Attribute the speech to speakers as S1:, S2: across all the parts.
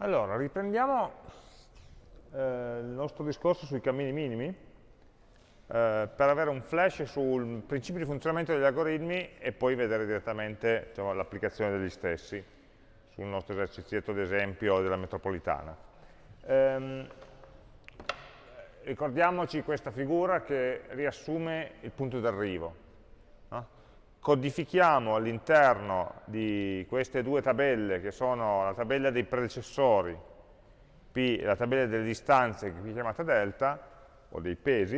S1: Allora, riprendiamo eh, il nostro discorso sui cammini minimi eh, per avere un flash sul principio di funzionamento degli algoritmi e poi vedere direttamente diciamo, l'applicazione degli stessi sul nostro esercizietto d'esempio della metropolitana. Ehm, ricordiamoci questa figura che riassume il punto d'arrivo codifichiamo all'interno di queste due tabelle, che sono la tabella dei predecessori P e la tabella delle distanze, che qui chiamata delta, o dei pesi,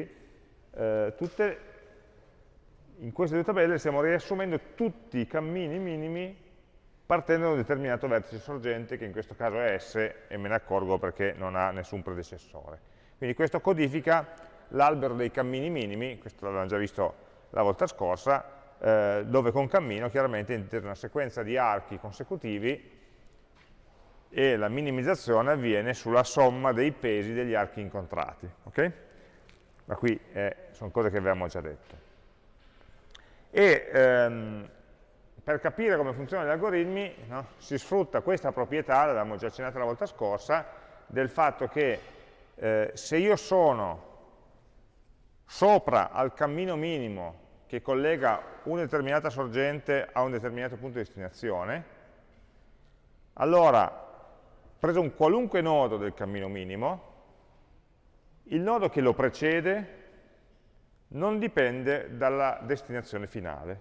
S1: eh, tutte, in queste due tabelle stiamo riassumendo tutti i cammini minimi partendo da un determinato vertice sorgente, che in questo caso è S, e me ne accorgo perché non ha nessun predecessore. Quindi questo codifica l'albero dei cammini minimi, questo l'avevamo già visto la volta scorsa, eh, dove con cammino chiaramente intende una sequenza di archi consecutivi e la minimizzazione avviene sulla somma dei pesi degli archi incontrati. Okay? Ma qui eh, sono cose che avevamo già detto. E ehm, per capire come funzionano gli algoritmi no, si sfrutta questa proprietà, l'avevamo già accennata la volta scorsa, del fatto che eh, se io sono sopra al cammino minimo che collega una determinata sorgente a un determinato punto di destinazione, allora, preso un qualunque nodo del cammino minimo, il nodo che lo precede non dipende dalla destinazione finale.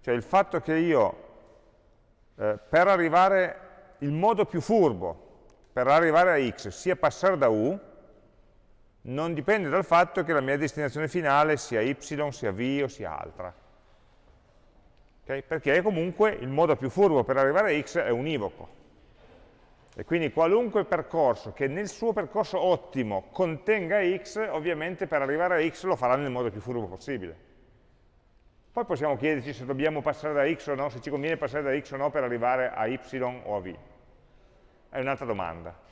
S1: Cioè il fatto che io, eh, per arrivare, il modo più furbo per arrivare a x sia passare da u, non dipende dal fatto che la mia destinazione finale sia y, sia v o sia altra. Okay? Perché comunque il modo più furbo per arrivare a x è univoco. E quindi qualunque percorso che nel suo percorso ottimo contenga x, ovviamente per arrivare a x lo farà nel modo più furbo possibile. Poi possiamo chiederci se dobbiamo passare da x o no, se ci conviene passare da x o no per arrivare a y o a v. È un'altra domanda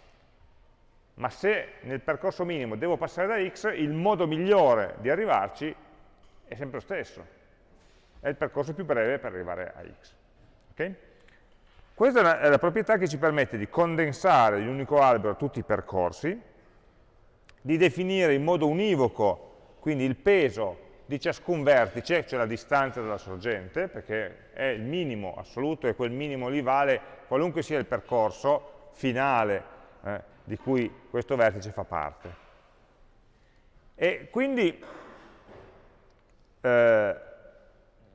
S1: ma se nel percorso minimo devo passare da x, il modo migliore di arrivarci è sempre lo stesso, è il percorso più breve per arrivare a x. Okay? Questa è la, è la proprietà che ci permette di condensare in un unico albero tutti i percorsi, di definire in modo univoco, quindi il peso di ciascun vertice, cioè la distanza dalla sorgente, perché è il minimo assoluto e quel minimo lì vale qualunque sia il percorso finale eh, di cui questo vertice fa parte. E quindi, eh,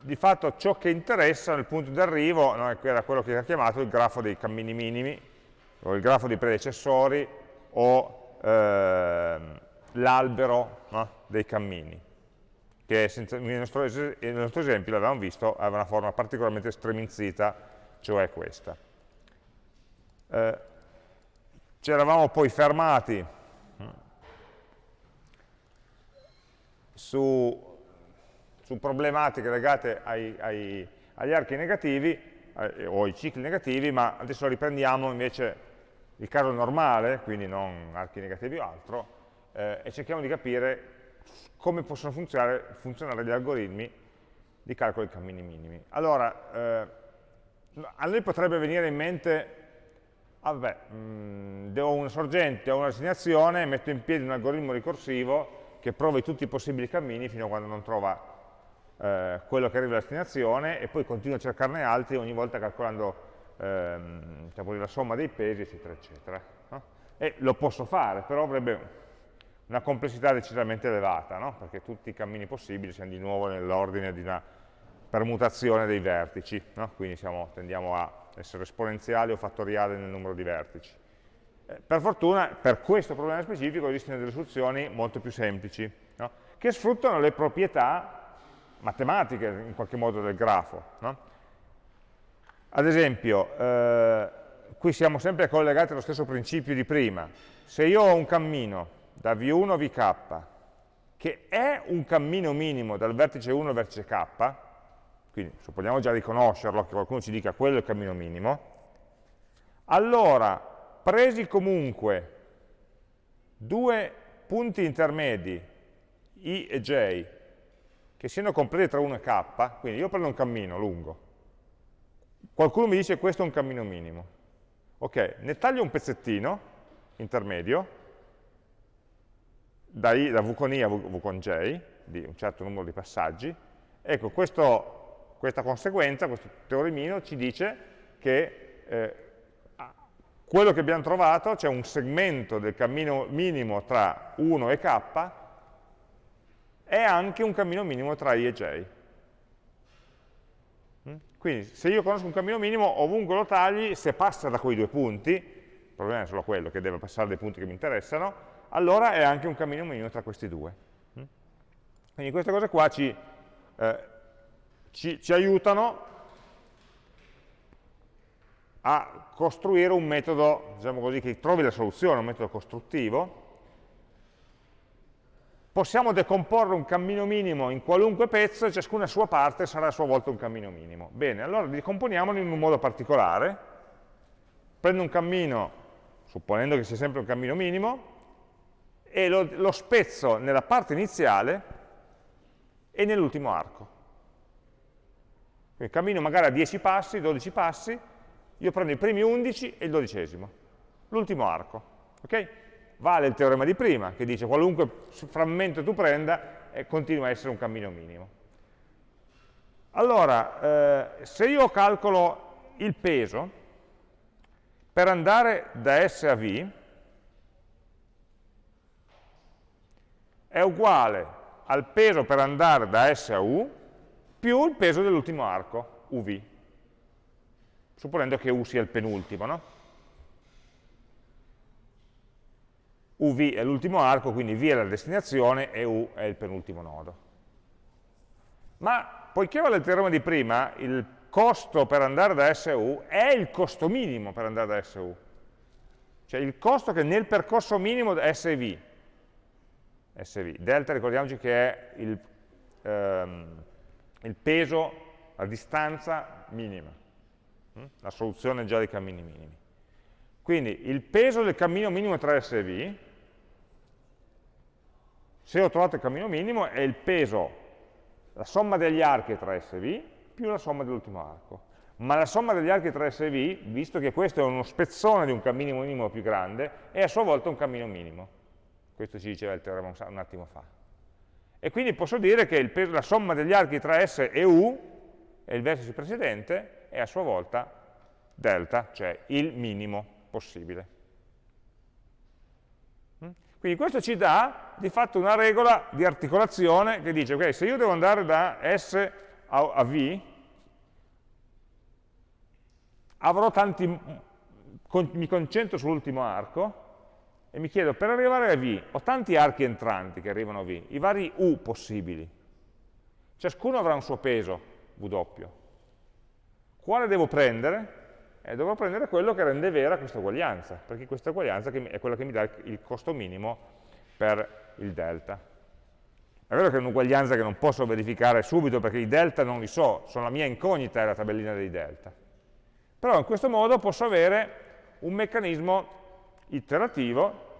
S1: di fatto, ciò che interessa nel punto di arrivo no, era quello che era chiamato il grafo dei cammini minimi, o il grafo dei predecessori, o eh, l'albero no, dei cammini, che nel, nostro, nel nostro esempio, l'avevamo visto, aveva una forma particolarmente streminzita, cioè questa. Eh, ci eravamo poi fermati su, su problematiche legate ai, ai, agli archi negativi eh, o ai cicli negativi, ma adesso riprendiamo invece il caso normale, quindi non archi negativi o altro, eh, e cerchiamo di capire come possono funzionare, funzionare, gli algoritmi di calcolo dei cammini minimi. Allora, eh, a noi potrebbe venire in mente ah, vabbè, mh, mm, ho una sorgente, ho una destinazione, metto in piedi un algoritmo ricorsivo che provi tutti i possibili cammini fino a quando non trova eh, quello che arriva alla destinazione e poi continua a cercarne altri ogni volta calcolando ehm, diciamo, la somma dei pesi, eccetera, eccetera. No? E lo posso fare, però avrebbe una complessità decisamente elevata, no? perché tutti i cammini possibili siamo di nuovo nell'ordine di una permutazione dei vertici, no? quindi siamo, tendiamo a essere esponenziale o fattoriale nel numero di vertici. Eh, per fortuna, per questo problema specifico esistono delle soluzioni molto più semplici, no? che sfruttano le proprietà matematiche, in qualche modo, del grafo. No? Ad esempio, eh, qui siamo sempre collegati allo stesso principio di prima. Se io ho un cammino da V1 a Vk, che è un cammino minimo dal vertice 1 al vertice k, quindi supponiamo già riconoscerlo, che qualcuno ci dica quello è il cammino minimo, allora, presi comunque due punti intermedi, i e j, che siano compresi tra 1 e k, quindi io prendo un cammino lungo, qualcuno mi dice questo è un cammino minimo, Ok, ne taglio un pezzettino intermedio, da, I, da V con I a v, con J, di un certo numero di passaggi. Ecco, questo, questa conseguenza, questo teoremino, ci dice che eh, quello che abbiamo trovato, c'è cioè un segmento del cammino minimo tra 1 e k, è anche un cammino minimo tra i e j. Mm? Quindi se io conosco un cammino minimo, ovunque lo tagli, se passa da quei due punti, il problema è solo quello, che deve passare dai punti che mi interessano, allora è anche un cammino minimo tra questi due. Mm? Quindi queste cose qua ci, eh, ci, ci aiutano a costruire un metodo, diciamo così, che trovi la soluzione, un metodo costruttivo, possiamo decomporre un cammino minimo in qualunque pezzo e ciascuna sua parte sarà a sua volta un cammino minimo. Bene, allora decomponiamolo in un modo particolare. Prendo un cammino, supponendo che sia sempre un cammino minimo, e lo, lo spezzo nella parte iniziale e nell'ultimo arco. Quindi cammino magari a 10 passi, 12 passi, io prendo i primi 11 e il dodicesimo, l'ultimo arco. Okay? vale il teorema di prima, che dice qualunque frammento tu prenda eh, continua a essere un cammino minimo. Allora, eh, se io calcolo il peso, per andare da S a V, è uguale al peso per andare da S a U più il peso dell'ultimo arco, UV, supponendo che U sia il penultimo, no? UV è l'ultimo arco, quindi V è la destinazione e U è il penultimo nodo. Ma poiché vale il teorema di prima, il costo per andare da S a U è il costo minimo per andare da S a U. Cioè il costo che nel percorso minimo SV, SV, delta ricordiamoci che è il, ehm, il peso, la distanza minima, hm? la soluzione già dei cammini minimi. Quindi il peso del cammino minimo tra S e V se ho trovato il cammino minimo è il peso, la somma degli archi tra S e V più la somma dell'ultimo arco. Ma la somma degli archi tra S e V, visto che questo è uno spezzone di un cammino minimo più grande, è a sua volta un cammino minimo. Questo ci diceva il teorema un attimo fa. E quindi posso dire che peso, la somma degli archi tra S e U, e il vertice precedente, è a sua volta delta, cioè il minimo possibile. Quindi questo ci dà di fatto una regola di articolazione che dice, ok, se io devo andare da S a, a V, avrò tanti, con, mi concentro sull'ultimo arco e mi chiedo, per arrivare a V, ho tanti archi entranti che arrivano a V, i vari U possibili. Ciascuno avrà un suo peso, W. Quale devo prendere? eh, dovrò prendere quello che rende vera questa uguaglianza, perché questa uguaglianza è quella che mi dà il costo minimo per il delta. È vero che è un'uguaglianza che non posso verificare subito perché i delta non li so, sono la mia incognita è la tabellina dei delta. Però in questo modo posso avere un meccanismo iterativo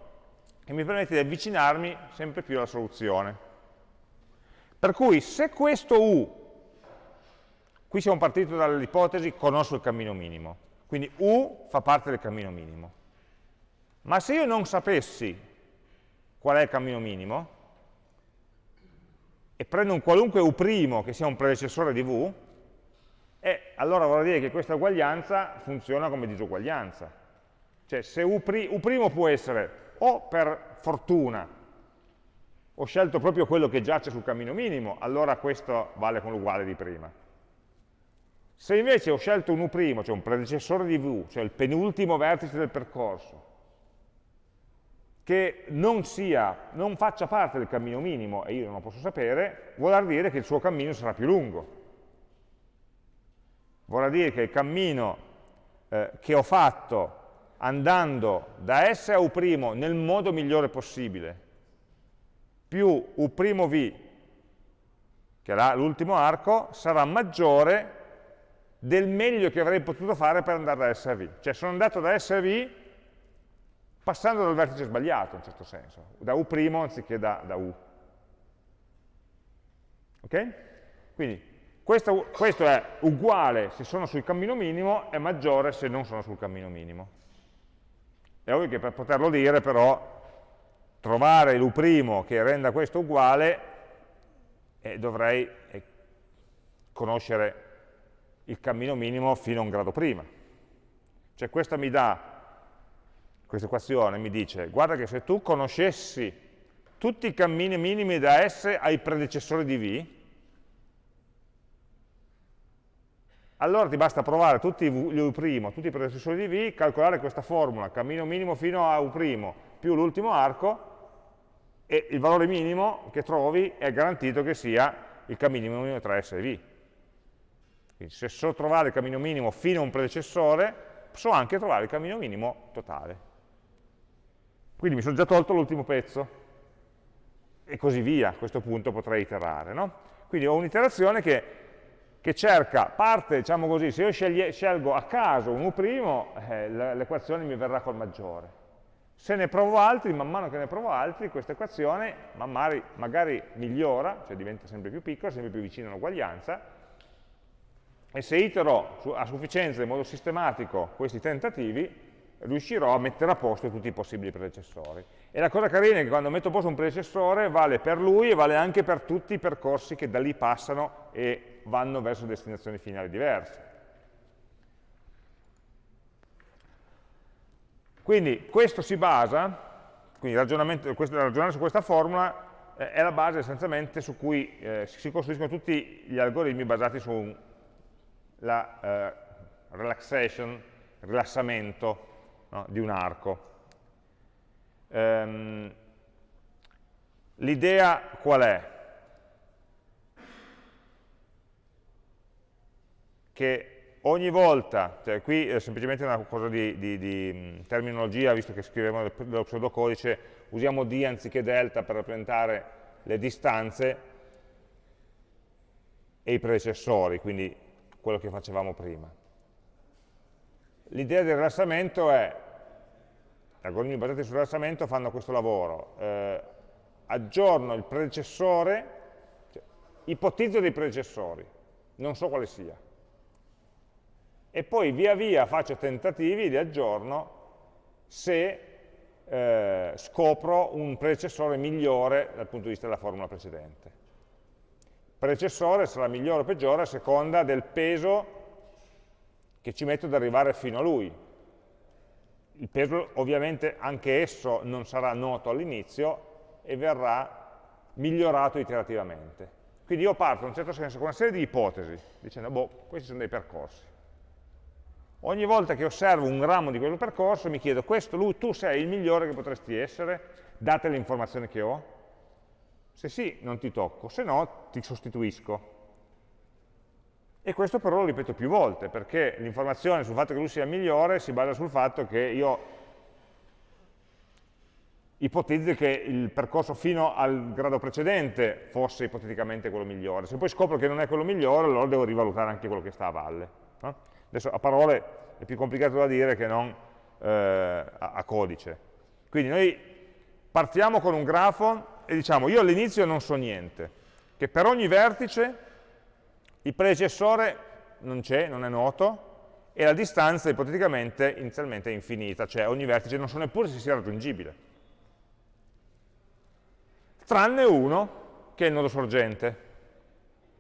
S1: che mi permette di avvicinarmi sempre più alla soluzione. Per cui se questo U, qui siamo partiti dall'ipotesi conosco il cammino minimo, quindi U fa parte del cammino minimo. Ma se io non sapessi qual è il cammino minimo, e prendo un qualunque U' che sia un predecessore di V, eh, allora vorrà dire che questa uguaglianza funziona come disuguaglianza. Cioè se U', U può essere o per fortuna ho scelto proprio quello che giace sul cammino minimo, allora questo vale con l'uguale di prima se invece ho scelto un U', cioè un predecessore di V, cioè il penultimo vertice del percorso, che non, sia, non faccia parte del cammino minimo, e io non lo posso sapere, vorrà dire che il suo cammino sarà più lungo. Vorrà dire che il cammino eh, che ho fatto andando da S a U' nel modo migliore possibile, più U'V, che è l'ultimo arco, sarà maggiore del meglio che avrei potuto fare per andare da S a V. Cioè sono andato da S a V passando dal vertice sbagliato, in certo senso, da U' anziché da, da U. Ok? Quindi questo, questo, è uguale se sono sul cammino minimo, è maggiore se non sono sul cammino minimo. È ovvio che per poterlo dire però trovare l'U' che renda questo uguale eh, dovrei eh, conoscere il cammino minimo fino a un grado prima. Cioè questa mi dà, questa equazione mi dice, guarda che se tu conoscessi tutti i cammini minimi da S ai predecessori di V, allora ti basta provare tutti gli U', tutti i predecessori di V, calcolare questa formula, cammino minimo fino a U' più l'ultimo arco, e il valore minimo che trovi è garantito che sia il cammino minimo tra S e V. Quindi se so trovare il cammino minimo fino a un predecessore, so anche trovare il cammino minimo totale. Quindi mi sono già tolto l'ultimo pezzo e così via, a questo punto potrei iterare. No? Quindi ho un'iterazione che, che, cerca, parte, diciamo così, se io scelgo a caso un U', eh, l'equazione mi verrà col maggiore. Se ne provo altri, man mano che ne provo altri, questa equazione magari, magari migliora, cioè diventa sempre più piccola, sempre più vicina all'uguaglianza, e se itero a sufficienza in modo sistematico questi tentativi, riuscirò a mettere a posto tutti i possibili predecessori. E la cosa carina è che quando metto a posto un predecessore vale per lui e vale anche per tutti i percorsi che da lì passano e vanno verso destinazioni finali diverse. Quindi questo si basa, quindi ragionare su questa formula eh, è la base essenzialmente su cui eh, si costruiscono tutti gli algoritmi basati sulla eh, relaxation, rilassamento no, di un arco. Ehm, L'idea qual è? Che ogni volta, cioè qui è semplicemente una cosa di, di, di terminologia, visto che scriviamo dello pseudocodice, usiamo d anziché delta per rappresentare le distanze e i predecessori, quindi quello che facevamo prima. L'idea del rilassamento è gli algoritmi basati sul rilassamento fanno questo lavoro, eh, aggiorno il predecessore, cioè, ipotizzo dei predecessori, non so quale sia, e poi via via faccio tentativi di aggiorno se eh, scopro un predecessore migliore dal punto di vista della formula precedente. Predecessore sarà migliore o peggiore a seconda del peso che ci metto ad arrivare fino a lui, il peso ovviamente anche esso non sarà noto all'inizio e verrà migliorato iterativamente. Quindi io parto in un certo senso con una serie di ipotesi, dicendo, boh, questi sono dei percorsi. Ogni volta che osservo un ramo di quel percorso mi chiedo, questo, lui, tu sei il migliore che potresti essere, date le informazioni che ho? Se sì, non ti tocco, se no ti sostituisco. E questo però lo ripeto più volte, perché l'informazione sul fatto che lui sia migliore si basa sul fatto che io ipotizzi che il percorso fino al grado precedente fosse ipoteticamente quello migliore. Se poi scopro che non è quello migliore, allora devo rivalutare anche quello che sta a valle. No? Adesso a parole è più complicato da dire che non eh, a, a codice. Quindi noi partiamo con un grafo e diciamo io all'inizio non so niente, che per ogni vertice il predecessore non c'è, non è noto, e la distanza ipoteticamente inizialmente è infinita, cioè ogni vertice non so neppure se sia raggiungibile. Tranne uno, che è il nodo sorgente.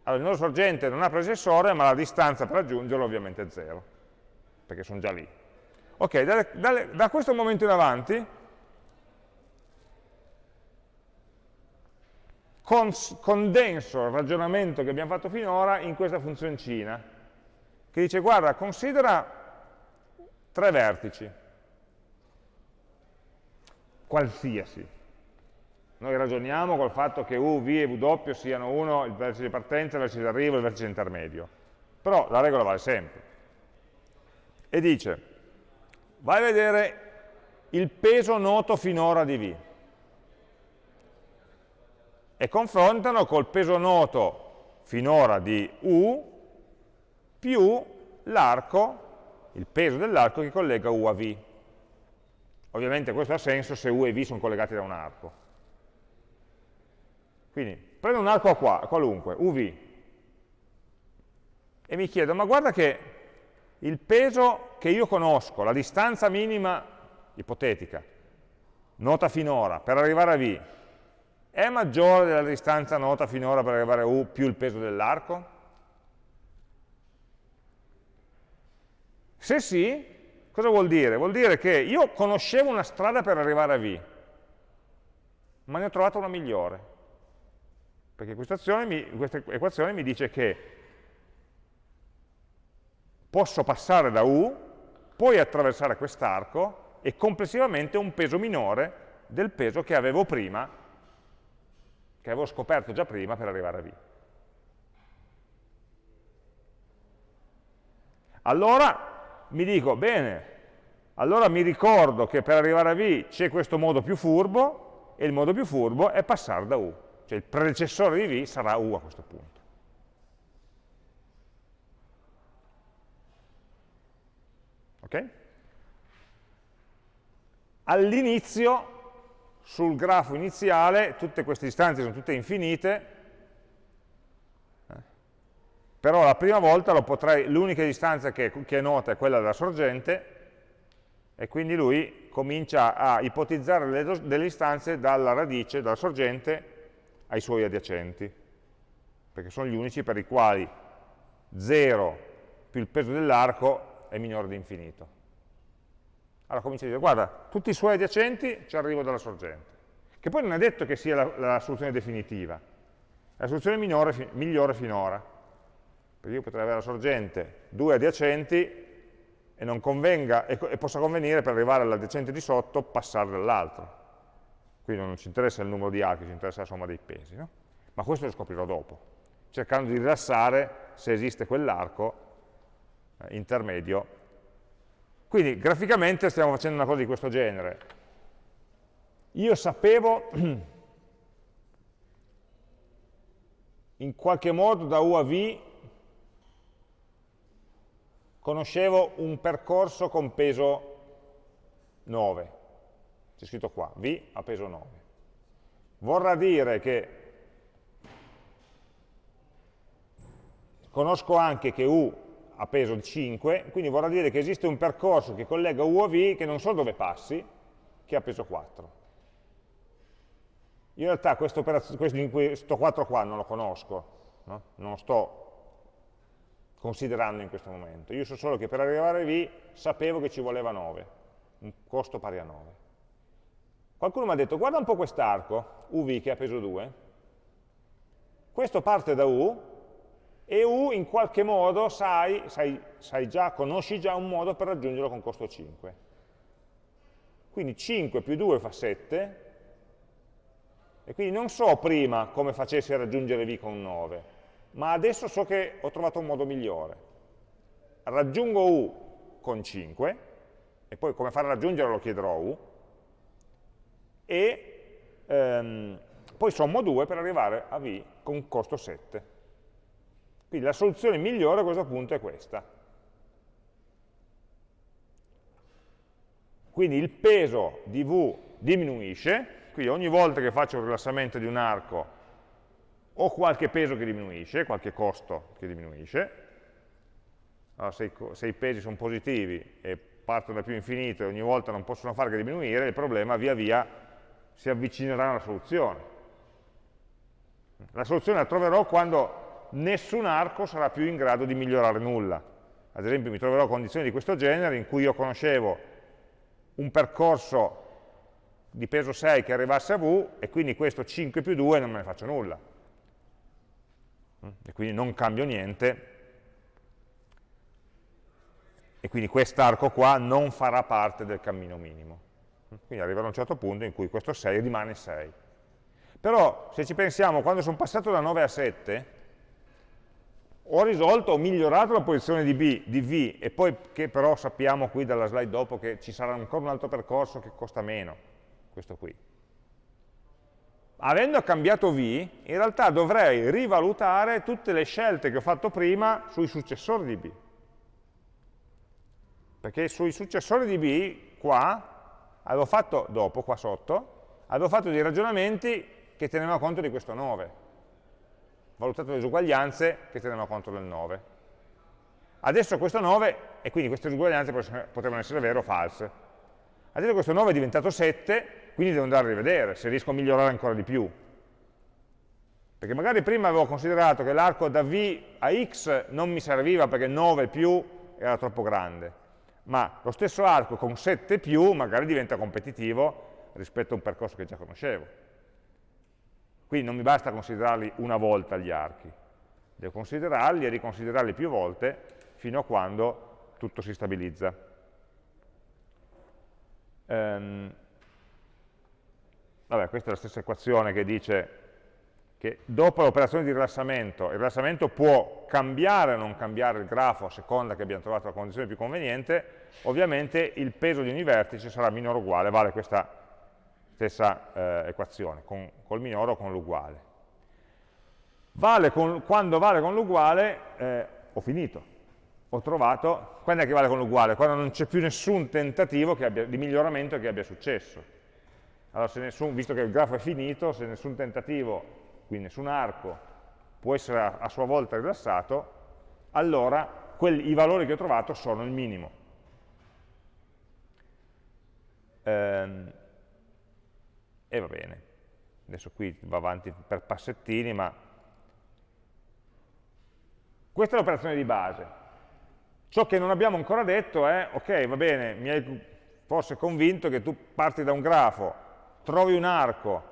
S1: Allora, il nodo sorgente non ha predecessore, ma la distanza per raggiungerlo ovviamente è zero, perché sono già lì. Ok, da, da, da questo momento in avanti condenso il ragionamento che abbiamo fatto finora in questa funzioncina, che dice, guarda, considera tre vertici, qualsiasi. Noi ragioniamo col fatto che U, V e W siano uno il vertice di partenza, il vertice di arrivo e il vertice intermedio. Però la regola vale sempre. E dice, vai a vedere il peso noto finora di V e confrontano col peso noto finora di U più l'arco, il peso dell'arco che collega U a V. Ovviamente questo ha senso se U e V sono collegati da un arco. Quindi prendo un arco qua, qualunque, UV, e mi chiedo, ma guarda che il peso che io conosco, la distanza minima ipotetica, nota finora, per arrivare a V, è maggiore della distanza nota finora per arrivare a U più il peso dell'arco? Se sì, cosa vuol dire? Vuol dire che io conoscevo una strada per arrivare a V, ma ne ho trovata una migliore. Perché questa, mi, questa equazione mi dice che posso passare da U, poi attraversare quest'arco e complessivamente un peso minore del peso che avevo prima, che avevo scoperto già prima per arrivare a V. Allora mi dico, bene, allora mi ricordo che per arrivare a V c'è questo modo più furbo e il modo più furbo è passare da U cioè il predecessore di V sarà U a questo punto. Ok? All'inizio, sul grafo iniziale, tutte queste distanze sono tutte infinite, eh, però la prima volta l'unica distanza che, che è nota è quella della sorgente, e quindi lui comincia a ipotizzare delle, delle distanze dalla radice, dalla sorgente, ai suoi adiacenti, perché sono gli unici per i quali 0 più il peso dell'arco è minore di infinito. Allora comincia a dire, guarda, tutti i suoi adiacenti ci arrivo dalla sorgente, che poi non è detto che sia la, la soluzione definitiva, è la soluzione minore, migliore finora, perché io potrei avere la sorgente, due adiacenti, e, convenga, e, e possa convenire per arrivare all'adiacente di sotto passare dall'altro quindi non ci interessa il numero di archi, ci interessa la somma dei pesi, no? ma questo lo scoprirò dopo, cercando di rilassare se esiste quell'arco eh, intermedio. Quindi graficamente stiamo facendo una cosa di questo genere. Io sapevo in qualche modo da U a V conoscevo un percorso con peso 9 c'è scritto qua, V a peso 9. Vorrà dire che conosco anche che U ha peso 5, quindi vorrà dire che esiste un percorso che collega U a V che non so dove passi, che ha peso 4. in realtà questo, questo 4 qua non lo conosco, no? non lo sto considerando in questo momento. Io so solo che per arrivare a V sapevo che ci voleva 9, un costo pari a 9. Qualcuno mi ha detto, guarda un po' quest'arco, UV che ha peso 2, questo parte da U, e U in qualche modo sai, sai, sai già, conosci già un modo per raggiungerlo con costo 5. Quindi 5 più 2 fa 7, e quindi non so prima come facessi a raggiungere V con 9, ma adesso so che ho trovato un modo migliore. Raggiungo U con 5, e poi come fare a raggiungerlo lo chiederò a U, e ehm, poi sommo 2 per arrivare a V con costo 7. Quindi la soluzione migliore a questo punto è questa. Quindi il peso di V diminuisce, quindi ogni volta che faccio un rilassamento di un arco ho qualche peso che diminuisce, qualche costo che diminuisce, allora, se, se, i, pesi sono positivi e partono da più infinito e ogni volta non possono fare che diminuire, il problema via via si avvicinerà alla soluzione. La soluzione la troverò quando nessun arco sarà più in grado di migliorare nulla. Ad esempio mi troverò condizioni di questo genere in cui io conoscevo un percorso di peso 6 che arrivasse a V e quindi questo 5 più 2 non me ne faccio nulla. E quindi non cambio niente e quindi quest'arco qua non farà parte del cammino minimo. Quindi arriverò a un certo punto in cui questo 6 rimane 6. Però se ci pensiamo, quando sono passato da 9 a 7, ho risolto, ho migliorato la posizione di, B, di V, e poi che però sappiamo qui dalla slide dopo che ci sarà ancora un altro percorso che costa meno, questo qui. Avendo cambiato V, in realtà dovrei rivalutare tutte le scelte che ho fatto prima sui successori di B. Perché sui successori di B, qua, avevo fatto dopo, qua sotto, avevo fatto dei ragionamenti che tenevano conto di questo 9, valutato le disuguaglianze che tenevano conto del 9. Adesso questo 9, e quindi queste disuguaglianze potevano essere vere o false. Adesso questo 9 è diventato 7, quindi devo andare a rivedere se riesco a migliorare ancora di più. Perché magari prima avevo considerato che l'arco da V a X non mi serviva perché 9 più era troppo grande, ma lo stesso arco con 7 più magari diventa competitivo rispetto a un percorso che già conoscevo. Quindi non mi basta considerarli una volta gli archi, devo considerarli e riconsiderarli più volte fino a quando tutto si stabilizza. Ehm, vabbè, questa è la stessa equazione che dice che dopo l'operazione di rilassamento, il rilassamento può cambiare o non cambiare il grafo a seconda che abbiamo trovato la condizione più conveniente, ovviamente il peso di ogni vertice sarà minore o uguale, vale questa stessa eh, equazione, con, col minore o con l'uguale. Vale quando vale con l'uguale, eh, ho finito, ho trovato, quando è che vale con l'uguale? Quando non c'è più nessun tentativo abbia, di miglioramento che abbia successo. Allora, nessun, visto che il grafo è finito, se nessun tentativo, quindi nessun arco, può essere a, a sua volta rilassato, allora quelli, i valori che ho trovato sono il minimo. Ehm, e va bene. Adesso qui va avanti per passettini, ma questa è l'operazione di base. Ciò che non abbiamo ancora detto è, ok, va bene, mi hai forse convinto che tu parti da un grafo, trovi un arco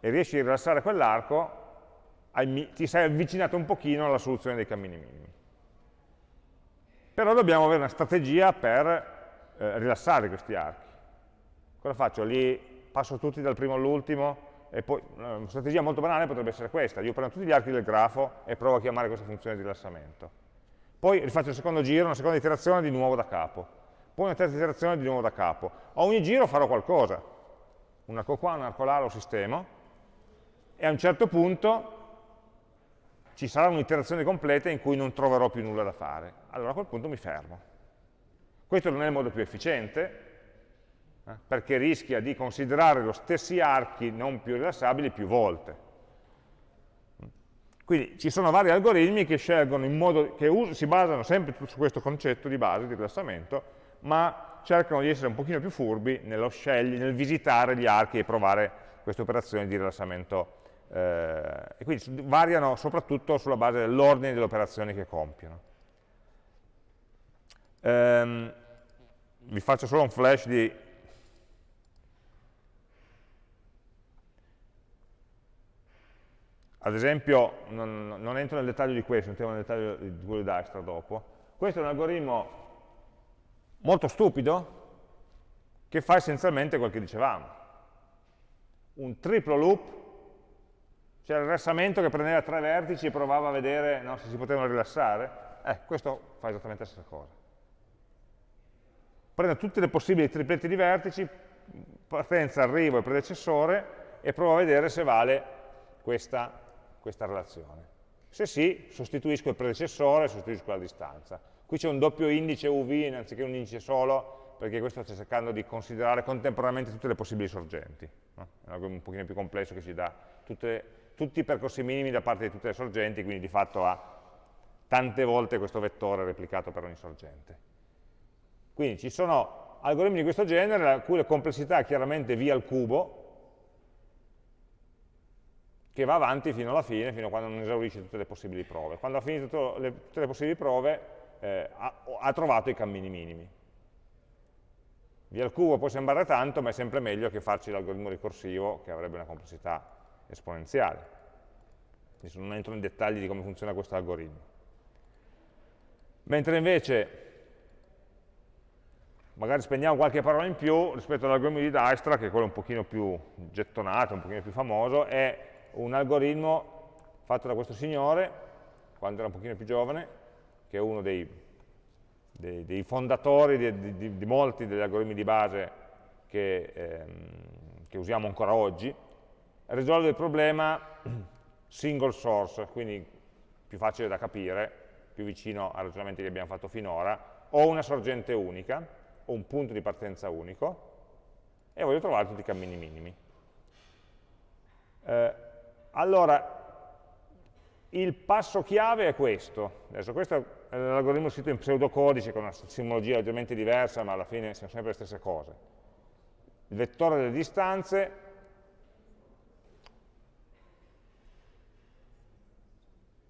S1: e riesci a rilassare quell'arco, ti sei avvicinato un pochino alla soluzione dei cammini minimi. Però dobbiamo avere una strategia per eh, rilassare questi archi. Cosa faccio? Li passo tutti dal primo all'ultimo? Una strategia molto banale potrebbe essere questa. Io prendo tutti gli archi del grafo e provo a chiamare questa funzione di rilassamento poi rifaccio il secondo giro, una seconda iterazione di nuovo da capo, poi una terza iterazione di nuovo da capo. A ogni giro farò qualcosa, un arco qua, un arco là, lo sistemo, e a un certo punto ci sarà un'iterazione completa in cui non troverò più nulla da fare. Allora a quel punto mi fermo. Questo non è il modo più efficiente, eh, perché rischia di considerare lo stessi archi non più rilassabili più volte. Quindi ci sono vari algoritmi che scelgono in modo, che si basano sempre su questo concetto di base di rilassamento, ma cercano di essere un pochino più furbi nello scegli, nel visitare gli archi e provare queste operazioni di rilassamento. Eh, e quindi variano soprattutto sulla base dell'ordine delle operazioni che compiono. Um, vi faccio solo un flash di Ad esempio, non, non, entro nel dettaglio di questo, entriamo nel dettaglio di quello di Dijkstra dopo. Questo è un algoritmo molto stupido che fa essenzialmente quel che dicevamo. Un triplo loop, cioè il rilassamento che prendeva tre vertici e provava a vedere no, se si potevano rilassare. Eh, questo fa esattamente la stessa cosa. Prende tutte le possibili tripletti di vertici, partenza, arrivo e predecessore, e prova a vedere se vale questa questa relazione. Se sì, sostituisco il predecessore, sostituisco la distanza. Qui c'è un doppio indice UV anziché un indice solo, perché questo sta cercando di considerare contemporaneamente tutte le possibili sorgenti. No? È un pochino più complesso che ci dà tutte, tutti i percorsi minimi da parte di tutte le sorgenti, quindi di fatto ha tante volte questo vettore replicato per ogni sorgente. Quindi ci sono algoritmi di questo genere, la cui complessità è chiaramente v al cubo, che va avanti fino alla fine, fino a quando non esaurisce tutte le possibili prove. Quando ha finito le, tutte le possibili prove, eh, ha, ha, trovato i cammini minimi. Via al cubo può sembrare tanto, ma è sempre meglio che farci l'algoritmo ricorsivo, che avrebbe una complessità esponenziale. Adesso non entro nei dettagli di come funziona questo algoritmo. Mentre invece, magari spendiamo qualche parola in più rispetto all'algoritmo di Dijkstra, che è quello un pochino più gettonato, un pochino più famoso, è un algoritmo fatto da questo signore, quando era un pochino più giovane, che è uno dei, dei, dei fondatori di, di, di, molti degli algoritmi di base che, ehm, che usiamo ancora oggi, risolve il problema single source, quindi più facile da capire, più vicino ai ragionamenti che abbiamo fatto finora, ho una sorgente unica, ho un punto di partenza unico, e voglio trovare tutti i cammini minimi. Eh, allora, il passo chiave è questo. Adesso questo è l'algoritmo scritto in pseudocodice con una simbologia leggermente diversa, ma alla fine sono sempre le stesse cose. Il vettore delle distanze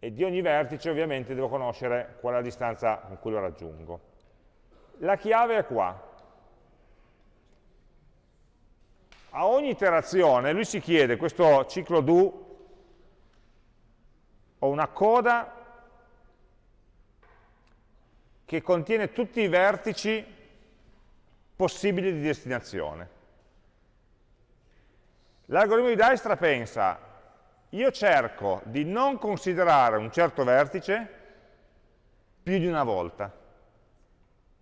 S1: e di ogni vertice ovviamente devo conoscere qual è la distanza con cui lo raggiungo. La chiave è qua. A ogni iterazione lui si chiede questo ciclo do ho una coda che contiene tutti i vertici possibili di destinazione. L'algoritmo di Dijkstra pensa, io cerco di non considerare un certo vertice più di una volta.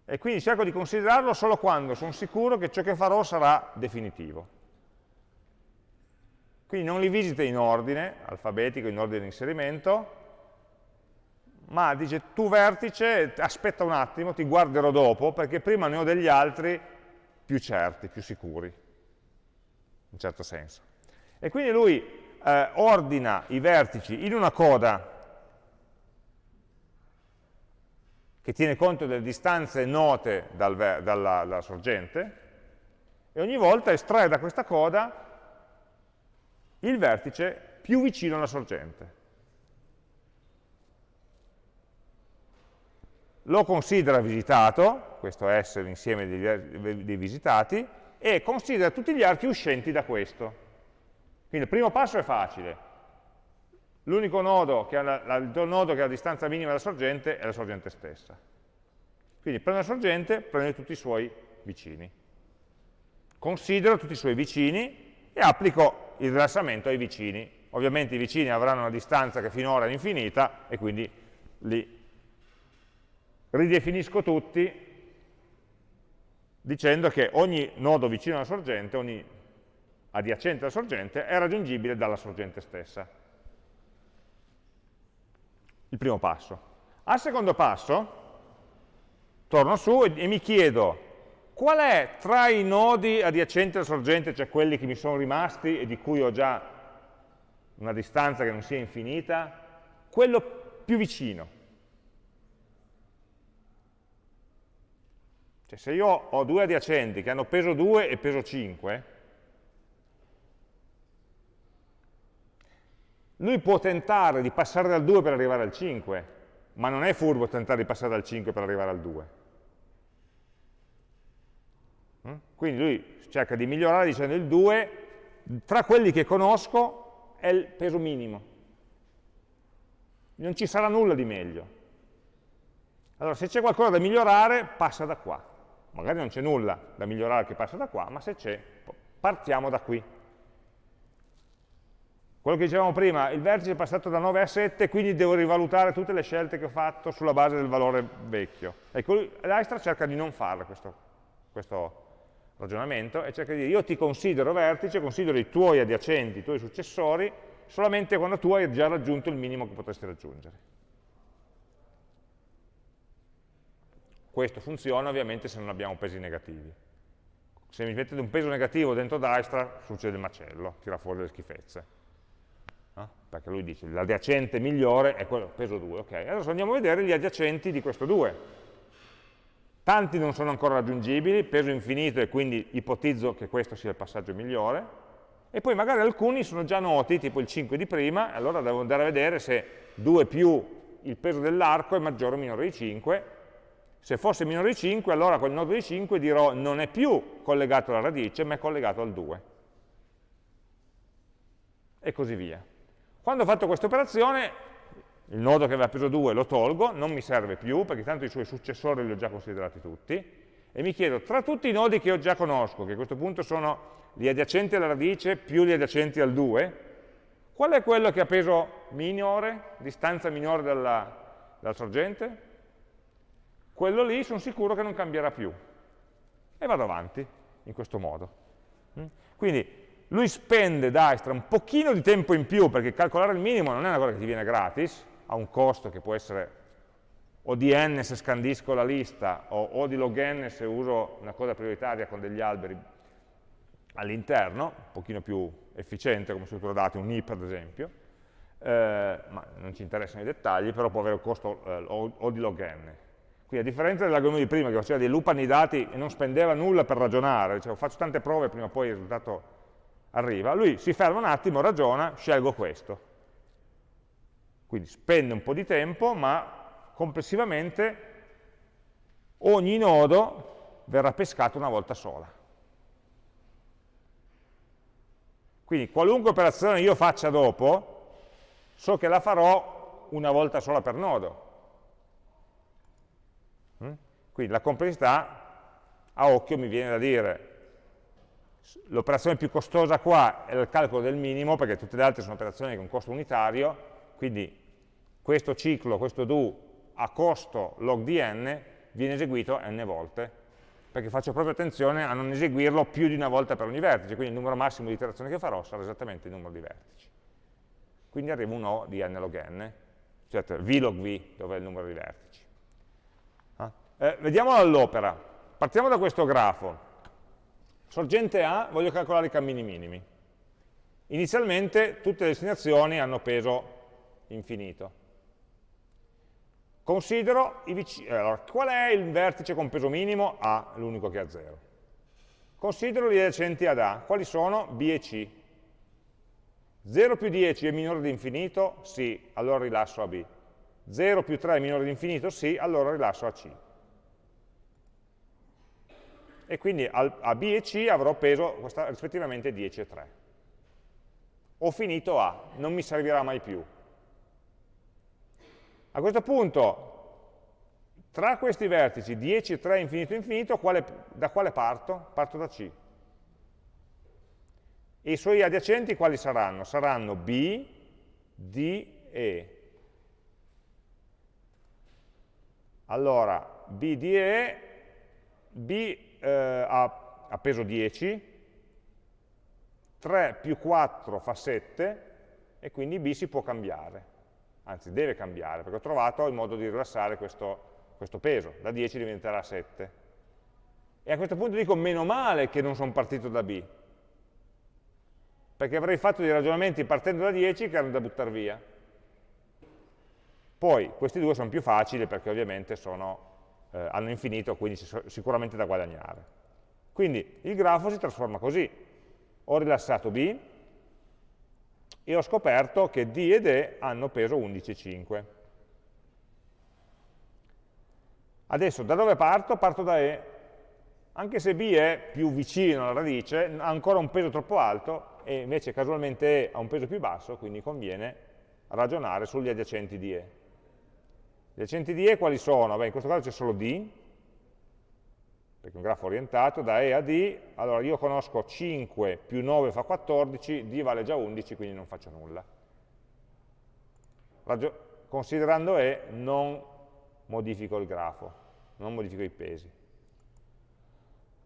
S1: E quindi cerco di considerarlo solo quando sono sicuro che ciò che farò sarà definitivo. Quindi non li visita in ordine alfabetico, in ordine di inserimento, ma dice tu vertice, aspetta un attimo, ti guarderò dopo, perché prima ne ho degli altri più certi, più sicuri, in un certo senso. E quindi lui eh, ordina i vertici in una coda che tiene conto delle distanze note dal, dalla, dalla sorgente, e ogni volta estrae da questa coda il vertice più vicino alla sorgente. Lo considera visitato, questo è S l'insieme dei, dei visitati, e considera tutti gli archi uscenti da questo. Quindi il primo passo è facile. L'unico nodo, nodo che ha la distanza minima dalla sorgente è la sorgente stessa. Quindi prendo la sorgente, prendo tutti i suoi vicini. Considero tutti i suoi vicini e applico il rilassamento ai vicini. Ovviamente i vicini avranno una distanza che finora è infinita e quindi li ridefinisco tutti dicendo che ogni nodo vicino alla sorgente, ogni adiacente alla sorgente, è raggiungibile dalla sorgente stessa. Il primo passo. Al secondo passo, torno su e, e mi chiedo Qual è tra i nodi adiacenti alla sorgente, cioè quelli che mi sono rimasti e di cui ho già una distanza che non sia infinita, quello più vicino? Cioè se io ho due adiacenti che hanno peso 2 e peso 5, lui può tentare di passare dal 2 per arrivare al 5, ma non è furbo tentare di passare dal 5 per arrivare al 2. Mm? Quindi lui cerca di migliorare dicendo il 2, tra quelli che conosco è il peso minimo. Non ci sarà nulla di meglio. Allora, se c'è qualcosa da migliorare, passa da qua. Magari non c'è nulla da migliorare che passa da qua, ma se c'è, partiamo da qui. Quello che dicevamo prima, il vertice è passato da 9 a 7, quindi devo rivalutare tutte le scelte che ho fatto sulla base del valore vecchio. Ecco, l'Aistra cerca di non fare questo, questo ragionamento e cerca di dire io ti considero vertice, considero i tuoi adiacenti, i tuoi successori, solamente quando tu hai già raggiunto il minimo che potresti raggiungere. Questo funziona ovviamente se non abbiamo pesi negativi. Se mi mettete un peso negativo dentro Dijkstra succede il macello, tira fuori le schifezze. No? Perché lui dice l'adiacente migliore è quello, peso 2, ok. Adesso andiamo a vedere gli adiacenti di questo 2 tanti non sono ancora raggiungibili, peso infinito e quindi ipotizzo che questo sia il passaggio migliore, e poi magari alcuni sono già noti, tipo il 5 di prima, allora devo andare a vedere se 2 più il peso dell'arco è maggiore o minore di 5, se fosse minore di 5, allora quel nodo di 5 dirò non è più collegato alla radice, ma è collegato al 2. E così via. Quando ho fatto questa operazione, il nodo che aveva peso 2 lo tolgo, non mi serve più, perché tanto i suoi successori li ho già considerati tutti, e mi chiedo, tra tutti i nodi che io già conosco, che a questo punto sono gli adiacenti alla radice più gli adiacenti al 2, qual è quello che ha peso minore, distanza minore dalla, dalla sorgente? Quello lì sono sicuro che non cambierà più. E vado avanti in questo modo. Mm? Quindi lui spende Dijkstra un pochino di tempo in più, perché calcolare il minimo non è una cosa che ti viene gratis, ha un costo che può essere o di n se scandisco la lista, o, o di log n se uso una cosa prioritaria con degli alberi all'interno, un pochino più efficiente come struttura dati, un heap ad esempio, eh, ma non ci interessano i dettagli, però può avere un costo eh, o, o, di log n. Quindi a differenza dell'algoritmo di prima che faceva dei loop dati e non spendeva nulla per ragionare, cioè faccio tante prove prima o poi il risultato arriva, lui si ferma un attimo, ragiona, scelgo questo. Quindi spende un po' di tempo, ma complessivamente ogni nodo verrà pescato una volta sola. Quindi qualunque operazione io faccia dopo, so che la farò una volta sola per nodo. Mm? Quindi la complessità a occhio mi viene da dire l'operazione più costosa qua è il calcolo del minimo, perché tutte le altre sono operazioni con costo unitario, quindi questo ciclo, questo do a costo log di n viene eseguito n volte, perché faccio proprio attenzione a non eseguirlo più di una volta per ogni vertice, quindi il numero massimo di iterazioni che farò sarà esattamente il numero di vertici. Quindi arriva un O di n log n, cioè v log v, dove è il numero di vertici. Ah? Eh, vediamo all'opera. Partiamo da questo grafo. Sorgente A, voglio calcolare i cammini minimi. Inizialmente tutte le destinazioni hanno peso infinito. Considero i vicini. Allora, qual è il vertice con peso minimo? A, l'unico che ha 0. Considero gli adiacenti ad A. Quali sono? B e C. 0 più 10 è minore di infinito? Sì, allora rilasso a B. 0 più 3 è minore di infinito? Sì, allora rilasso a C. E quindi a B e C avrò peso rispettivamente 10 e 3. Ho finito A, non mi servirà mai più. A questo punto, tra questi vertici 10, 3, infinito, infinito, quale, da quale parto? Parto da C. E i suoi adiacenti quali saranno? Saranno B, D, E. Allora, B, D, E, B eh, ha, ha peso 10, 3 più 4 fa 7, e quindi B si può cambiare anzi deve cambiare, perché ho trovato il modo di rilassare questo, questo peso, da 10 diventerà 7. E a questo punto dico, meno male che non sono partito da B, perché avrei fatto dei ragionamenti partendo da 10 che erano da buttare via. Poi, questi due sono più facili perché ovviamente sono, eh, hanno infinito, quindi sicuramente da guadagnare. Quindi il grafo si trasforma così. Ho rilassato B, e ho scoperto che D ed E hanno peso 11,5. Adesso da dove parto? Parto da E. Anche se B è più vicino alla radice, ha ancora un peso troppo alto e invece casualmente E ha un peso più basso, quindi conviene ragionare sugli adiacenti di E. Gli adiacenti di E quali sono? Beh, in questo caso c'è solo D, perché è un grafo orientato, da E a D, allora io conosco 5 più 9 fa 14, D vale già 11, quindi non faccio nulla. Ragio considerando E non modifico il grafo, non modifico i pesi.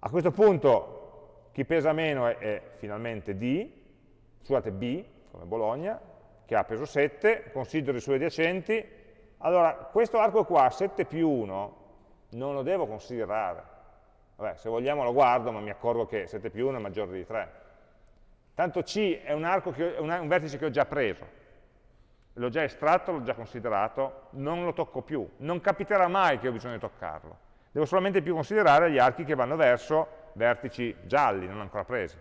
S1: A questo punto chi pesa meno è, è finalmente D, scusate B, come Bologna, che ha peso 7, considero i suoi adiacenti, allora questo arco qua, 7 più 1, non lo devo considerare, Vabbè, se vogliamo lo guardo, ma mi accorgo che 7 più 1 è maggiore di 3. Tanto C è un, che, è un vertice che ho già preso, l'ho già estratto, l'ho già considerato, non lo tocco più. Non capiterà mai che ho bisogno di toccarlo. Devo solamente più considerare gli archi che vanno verso vertici gialli, non ancora presi.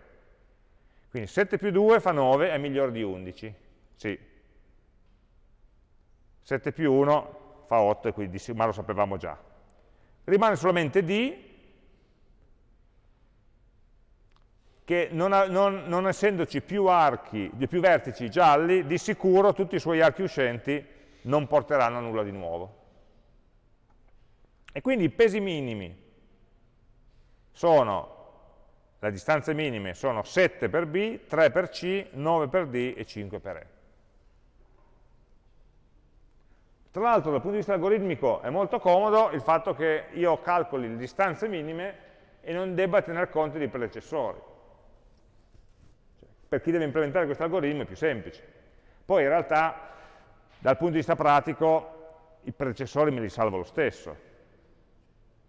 S1: Quindi 7 più 2 fa 9, è migliore di 11. Sì. 7 più 1 fa 8, quindi, ma lo sapevamo già. Rimane solamente D, che non, non, non essendoci più, archi, più vertici gialli, di sicuro tutti i suoi archi uscenti non porteranno a nulla di nuovo. E quindi i pesi minimi sono, le distanze minime sono 7 per B, 3 per C, 9 per D e 5 per E. Tra l'altro dal punto di vista algoritmico è molto comodo il fatto che io calcoli le distanze minime e non debba tener conto dei predecessori per chi deve implementare questo algoritmo è più semplice. Poi in realtà, dal punto di vista pratico, i predecessori me li salvo lo stesso,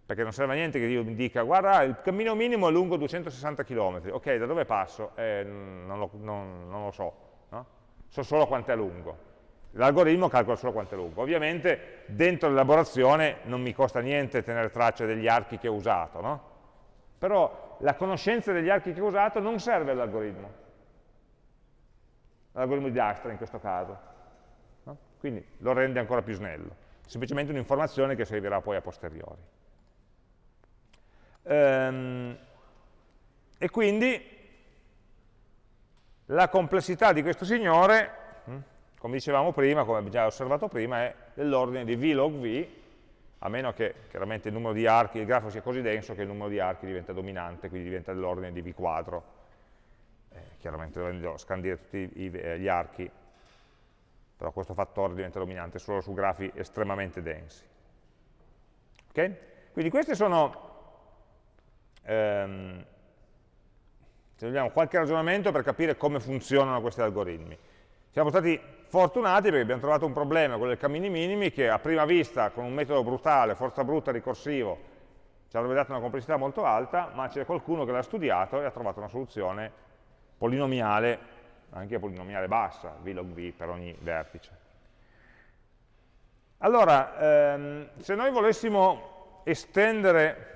S1: perché non serve a niente che io mi dica, guarda, il cammino minimo è lungo 260 km, ok, da dove passo? Eh, non, lo, non, non, lo, so, no? so solo quanto è lungo. L'algoritmo calcola solo quanto è lungo. Ovviamente dentro l'elaborazione non mi costa niente tenere traccia degli archi che ho usato, no? Però la conoscenza degli archi che ho usato non serve all'algoritmo, l'algoritmo di Dijkstra in questo caso. No? Quindi lo rende ancora più snello, semplicemente un'informazione che servirà poi a posteriori. Ehm, e quindi la complessità di questo signore, come dicevamo prima, come abbiamo già osservato prima, è dell'ordine di v log v, a meno che chiaramente il numero di archi, il grafo sia così denso che il numero di archi diventa dominante, quindi diventa dell'ordine di v quadro. Eh, chiaramente dovendo scandire tutti gli archi, però questo fattore diventa dominante solo su grafi estremamente densi. Okay? Quindi questi sono ehm, se vogliamo, qualche ragionamento per capire come funzionano questi algoritmi. Siamo stati fortunati perché abbiamo trovato un problema, quello dei cammini minimi, che a prima vista, con un metodo brutale, forza brutta, ricorsivo, ci avrebbe dato una complessità molto alta, ma c'è qualcuno che l'ha studiato e ha trovato una soluzione polinomiale, anche polinomiale bassa, v log v per ogni vertice. Allora, ehm, se noi volessimo estendere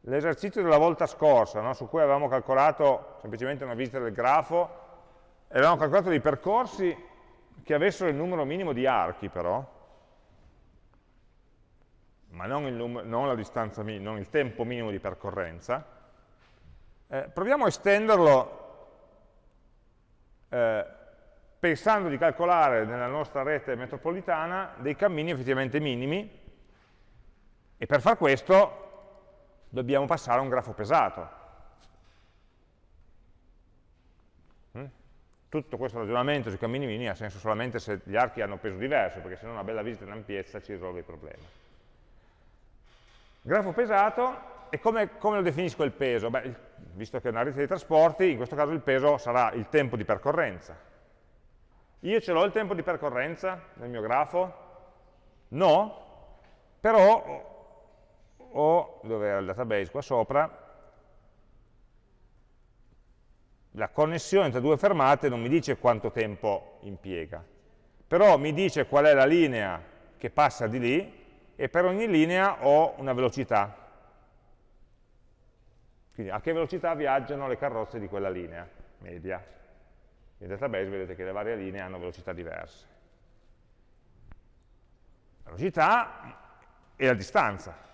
S1: l'esercizio della volta scorsa, no, su cui avevamo calcolato semplicemente una visita del grafo, e avevamo calcolato dei percorsi che avessero il numero minimo di archi però, ma non il, non non il tempo minimo di percorrenza, eh, proviamo a estenderlo eh, pensando di calcolare nella nostra rete metropolitana dei cammini effettivamente minimi. E per far questo dobbiamo passare a un grafo pesato. Tutto questo ragionamento sui cammini minimi ha senso solamente se gli archi hanno peso diverso, perché se no una bella visita in ampiezza ci risolve il problema. Grafo pesato, e come, come lo definisco il peso? Beh, visto che è una rete di trasporti, in questo caso il peso sarà il tempo di percorrenza. Io ce l'ho il tempo di percorrenza nel mio grafo? No, però o, dove era il database qua sopra, la connessione tra due fermate non mi dice quanto tempo impiega, però mi dice qual è la linea che passa di lì e per ogni linea ho una velocità. Quindi a che velocità viaggiano le carrozze di quella linea media. Nel database vedete che le varie linee hanno velocità diverse. La velocità e la distanza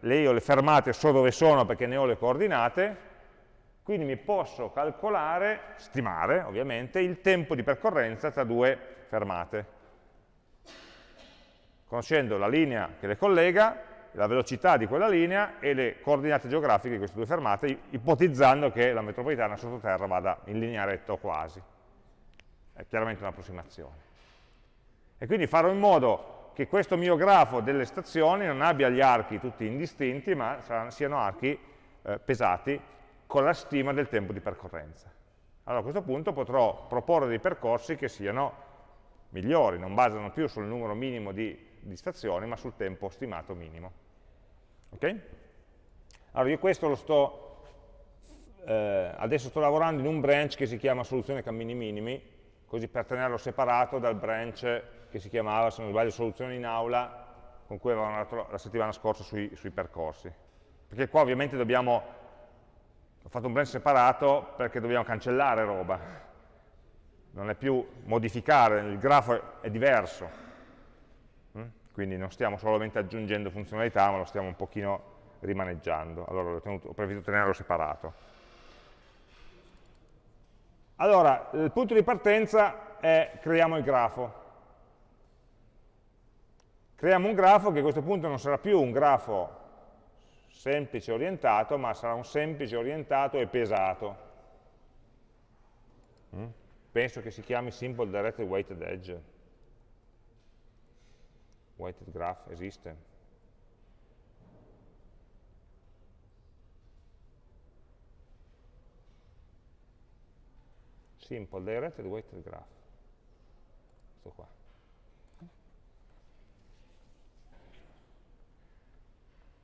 S1: lei ho le fermate so dove sono perché ne ho le coordinate, quindi mi posso calcolare, stimare ovviamente, il tempo di percorrenza tra due fermate. Conoscendo la linea che le collega, la velocità di quella linea e le coordinate geografiche di queste due fermate, ipotizzando che la metropolitana sottoterra vada in linea retta o quasi. È chiaramente un'approssimazione. E quindi farò in modo che questo mio grafo delle stazioni non abbia gli archi tutti indistinti, ma siano archi eh, pesati con la stima del tempo di percorrenza. Allora a questo punto potrò proporre dei percorsi che siano migliori, non basano più sul numero minimo di, di stazioni, ma sul tempo stimato minimo. Ok? Allora io questo lo sto, eh, adesso sto lavorando in un branch che si chiama soluzione cammini minimi, così per tenerlo separato dal branch che si chiamava, se non sbaglio, soluzione in aula, con cui avevamo lavorato la settimana scorsa sui, sui percorsi. Perché qua ovviamente dobbiamo, ho fatto un branch separato perché dobbiamo cancellare roba, non è più modificare, il grafo è diverso, mm? quindi non stiamo solamente aggiungendo funzionalità, ma lo stiamo un pochino rimaneggiando, allora ho, tenuto, ho preferito tenerlo separato. Allora, il punto di partenza è creiamo il grafo. Creiamo un grafo che a questo punto non sarà più un grafo semplice orientato, ma sarà un semplice orientato e pesato. Mm? Penso che si chiami Simple Directed Weighted Edge. Weighted Graph esiste. Simple Directed Weighted Graph. Questo qua.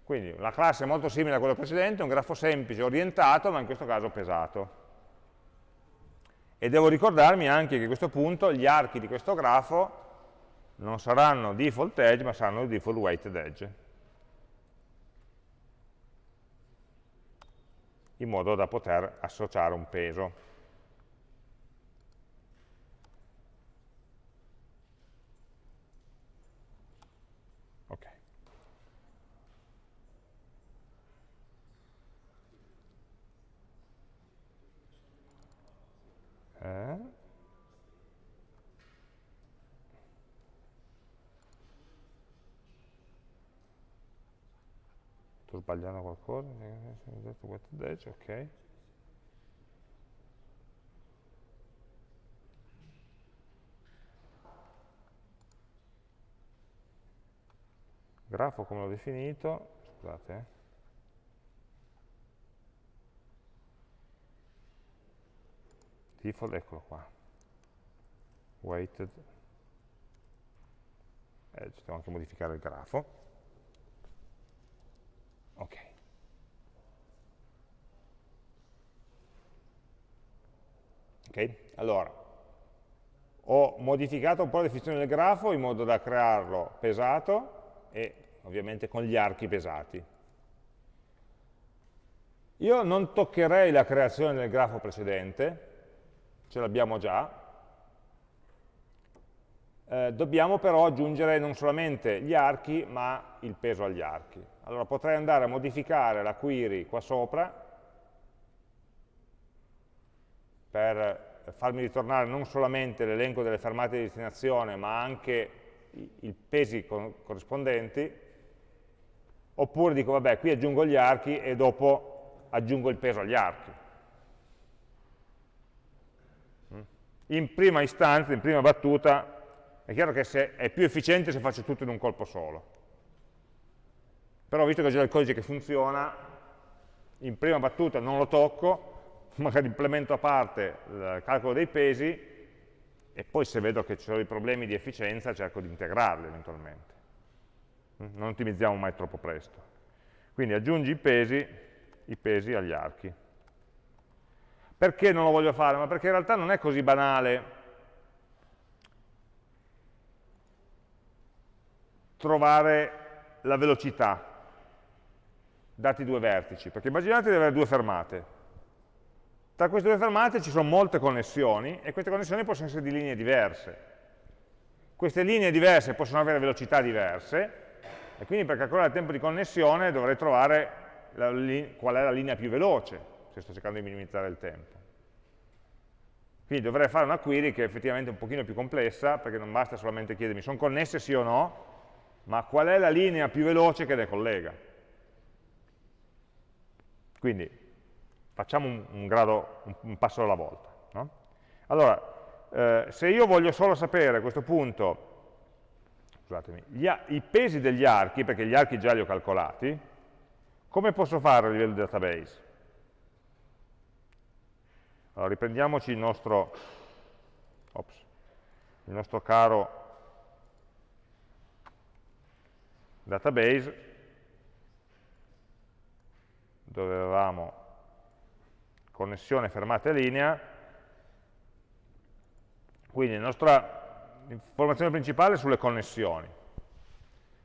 S1: Quindi la classe è molto simile a quella precedente, un grafo semplice, orientato, ma in questo caso pesato. E devo ricordarmi anche che a questo punto gli archi di questo grafo non saranno default edge, ma saranno default weighted edge. In modo da poter associare un peso. Eh? Sto sbagliando qualcosa? Ok. Grafo come l'ho definito, scusate, eh. default, eccolo qua, weighted edge, devo anche modificare il grafo. Ok. Ok, allora, ho modificato un po' la definizione del grafo in modo da crearlo pesato e ovviamente con gli archi pesati. Io non toccherei la creazione del grafo precedente, ce l'abbiamo già, eh, dobbiamo però aggiungere non solamente gli archi, ma il peso agli archi. Allora potrei andare a modificare la query qua sopra per farmi ritornare non solamente l'elenco delle fermate di destinazione, ma anche i, i pesi corrispondenti, oppure dico, vabbè, qui aggiungo gli archi e dopo aggiungo il peso agli archi. in prima istanza, in prima battuta, è chiaro che è più efficiente se faccio tutto in un colpo solo. Però visto che ho già il codice che funziona, in prima battuta non lo tocco, magari implemento a parte il calcolo dei pesi e poi se vedo che ci sono dei problemi di efficienza cerco di integrarli eventualmente. Non ottimizziamo mai troppo presto. Quindi aggiungi i pesi, i pesi agli archi. Perché non lo voglio fare? Ma perché in realtà non è così banale trovare la velocità dati due vertici, perché immaginate di avere due fermate. Tra queste due fermate ci sono molte connessioni e queste connessioni possono essere di linee diverse. Queste linee diverse possono avere velocità diverse e quindi per calcolare il tempo di connessione dovrei trovare la, qual è la linea più veloce se sto cercando di minimizzare il tempo. Quindi dovrei fare una query che è effettivamente un pochino più complessa, perché non basta solamente chiedermi sono connesse sì o no, ma qual è la linea più veloce che le collega. Quindi facciamo un, un, grado, un, un passo alla volta. No? Allora, eh, se io voglio solo sapere a questo punto, i pesi degli archi, perché gli archi già li ho calcolati, come posso fare a livello di database? Allora, riprendiamoci il nostro, ops, il nostro caro database, dove avevamo connessione fermata linea, quindi la nostra informazione principale è sulle connessioni,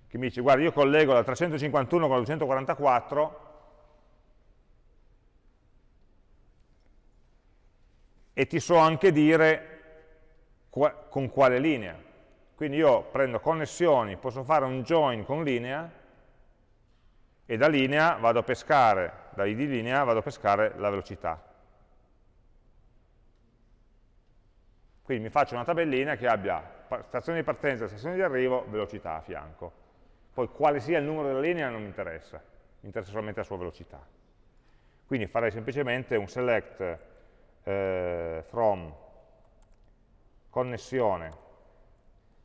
S1: che mi dice, guarda, io collego la 351 con la 244, e ti so anche dire qua, con quale linea. Quindi io prendo connessioni, posso fare un join con linea e da linea vado a pescare, da id linea vado a pescare la velocità. Quindi mi faccio una tabellina che abbia stazione di partenza stazione di arrivo, velocità a fianco. Poi quale sia il numero della linea non mi interessa, mi interessa solamente la sua velocità. Quindi farei semplicemente un select eh, from connessione,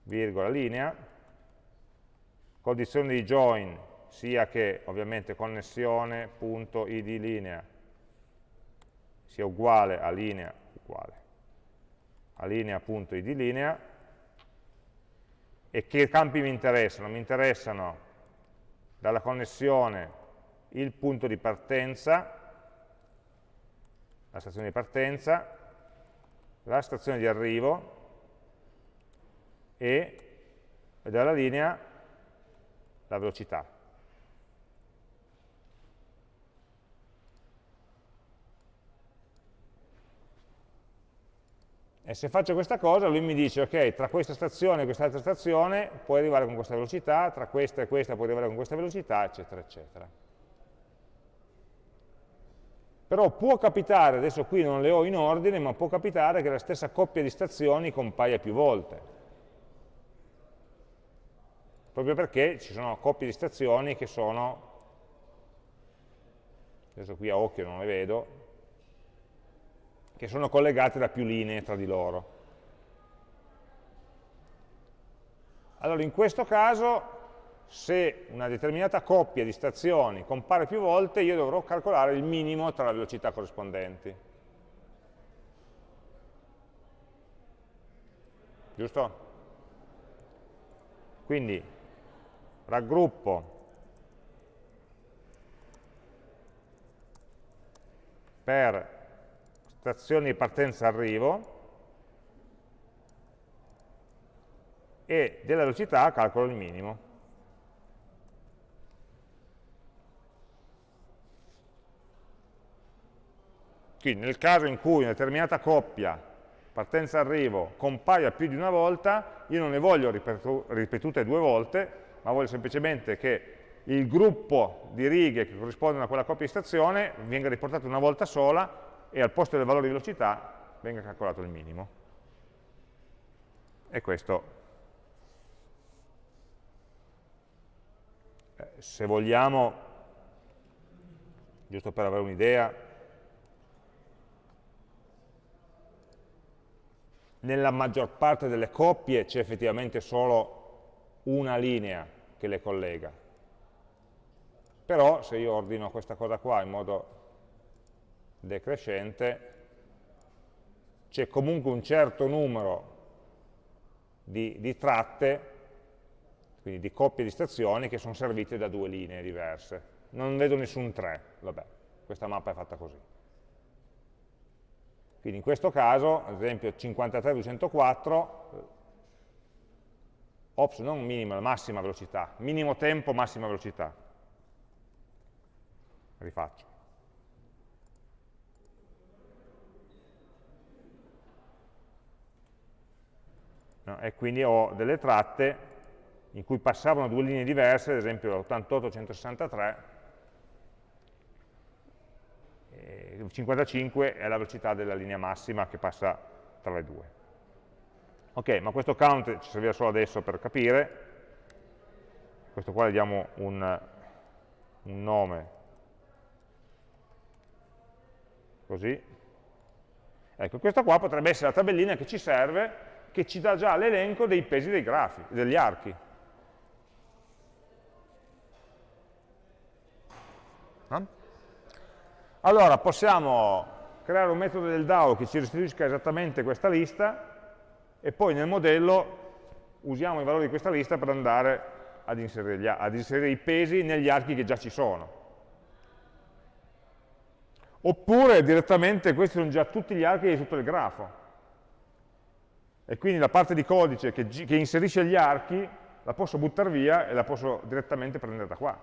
S1: virgola, linea, condizione di join sia che ovviamente connessione.id linea. Sia uguale a linea, uguale, a linea.id linea, e che campi mi interessano? Mi interessano dalla connessione il punto di partenza, la stazione di partenza, la stazione di arrivo e, dalla linea la velocità. E se faccio questa cosa, lui mi dice, ok, tra questa stazione e quest'altra stazione puoi arrivare con questa velocità, tra questa e questa puoi arrivare con questa velocità, eccetera, eccetera. Però può capitare, adesso qui non le ho in ordine, ma può capitare che la stessa coppia di stazioni compaia più volte. Proprio perché ci sono coppie di stazioni che sono, adesso qui a occhio non le vedo, che sono collegate da più linee tra di loro. Allora, in questo caso, se una determinata coppia di stazioni compare più volte, io dovrò calcolare il minimo tra le velocità corrispondenti. Giusto? Quindi raggruppo per stazioni di partenza-arrivo e della velocità calcolo il minimo. Quindi nel caso in cui una determinata coppia partenza-arrivo compaia più di una volta, io non ne voglio ripetute due volte, ma voglio semplicemente che il gruppo di righe che corrispondono a quella coppia di stazione venga riportato una volta sola e al posto del valore di velocità venga calcolato il minimo. E questo, eh, se vogliamo, giusto per avere un'idea, nella maggior parte delle coppie c'è effettivamente solo una linea che le collega. Però se io ordino questa cosa qua in modo decrescente, c'è comunque un certo numero di, di, tratte, quindi di coppie di stazioni, che sono servite da due linee diverse. Non vedo nessun 3, vabbè, questa mappa è fatta così. Quindi in questo caso, ad esempio 53-204, ops, non minima, massima velocità, minimo tempo, massima velocità. Rifaccio. no? e quindi ho delle tratte in cui passavano due linee diverse, ad esempio 88-163, 55 è la velocità della linea massima che passa tra le due. Ok, ma questo count ci servirà solo adesso per capire, questo qua gli diamo un, un nome, così. Ecco, questa qua potrebbe essere la tabellina che ci serve che ci dà già l'elenco dei pesi dei grafi, degli archi. No? Allora, possiamo creare un metodo del DAO che ci restituisca esattamente questa lista e poi nel modello usiamo i valori di questa lista per andare ad inserire, gli, ad inserire i pesi negli archi che già ci sono. Oppure direttamente questi sono già tutti gli archi di tutto il grafo e quindi la parte di codice che, che inserisce gli archi la posso buttare via e la posso direttamente prendere da qua.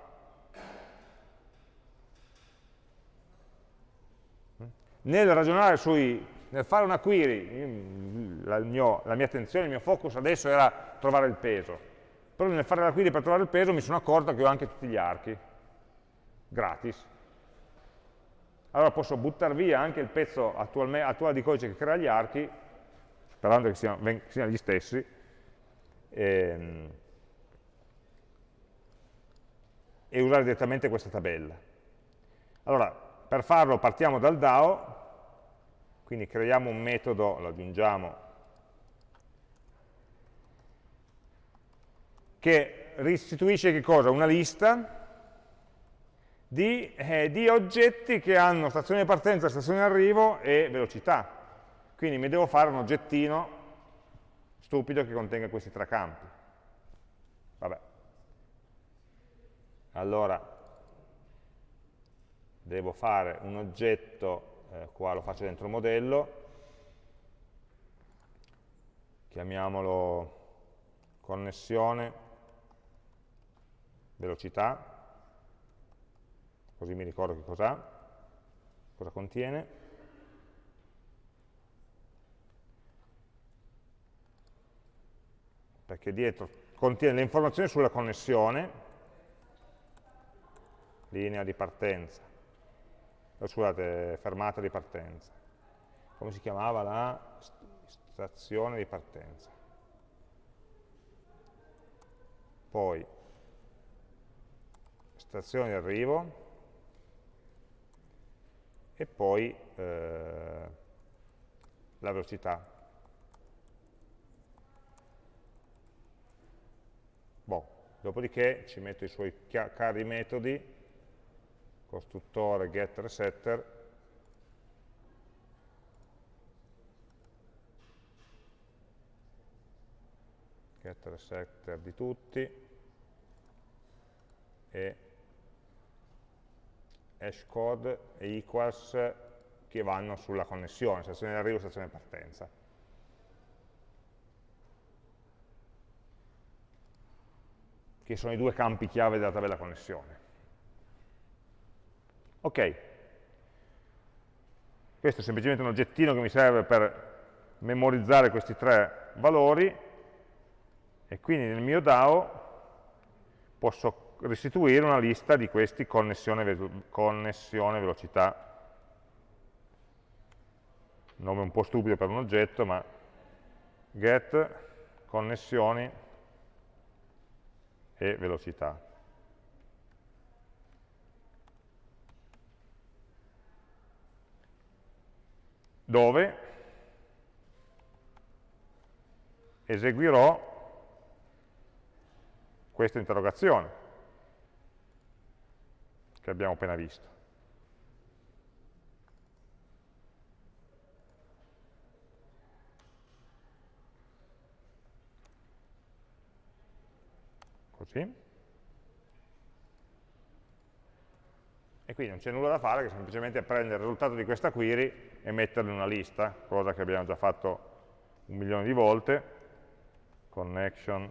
S1: Nel ragionare sui, nel fare una query, la, mio, la mia attenzione, il mio focus adesso era trovare il peso, però nel fare la query per trovare il peso mi sono accorto che ho anche tutti gli archi, gratis. Allora posso buttare via anche il pezzo attuale, di codice che crea gli archi sperando che siano, siano gli stessi, e, ehm, e usare direttamente questa tabella. Allora, per farlo partiamo dal DAO, quindi creiamo un metodo, lo aggiungiamo, che restituisce che cosa? Una lista di, eh, di oggetti che hanno stazione di partenza, stazione di arrivo e velocità. Quindi mi devo fare un oggettino stupido che contenga questi tre campi. Vabbè. Allora, devo fare un oggetto, eh, qua lo faccio dentro il modello, chiamiamolo connessione, velocità, così mi ricordo che cos'ha, cosa contiene. Perché dietro contiene le informazioni sulla connessione, linea di partenza, oh, scusate, fermata di partenza. Come si chiamava la stazione di partenza? Poi stazione di arrivo e poi eh, la velocità. Boh. Dopodiché ci metto i suoi cari metodi costruttore getter setter getter setter di tutti e hashcode e equals che vanno sulla connessione, stazione di arrivo e stazione di partenza. Che sono i due campi chiave della tabella connessione. Ok, questo è semplicemente un oggettino che mi serve per memorizzare questi tre valori e quindi nel mio DAO posso restituire una lista di questi connessione, connessione velocità. Nome un po' stupido per un oggetto, ma get connessioni e velocità. Dove eseguirò questa interrogazione che abbiamo appena visto. Così. E quindi non c'è nulla da fare che semplicemente prendere il risultato di questa query e metterlo in una lista, cosa che abbiamo già fatto un milione di volte, connection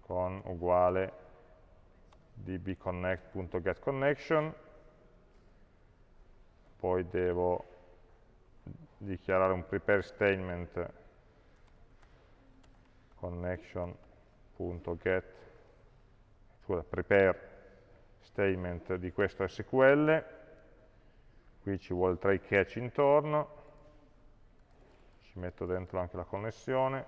S1: con uguale dbconnect.getConnection, poi devo dichiarare un prepare statement connection.get scusa, prepare statement di questo SQL, qui ci vuole try catch intorno, ci metto dentro anche la connessione,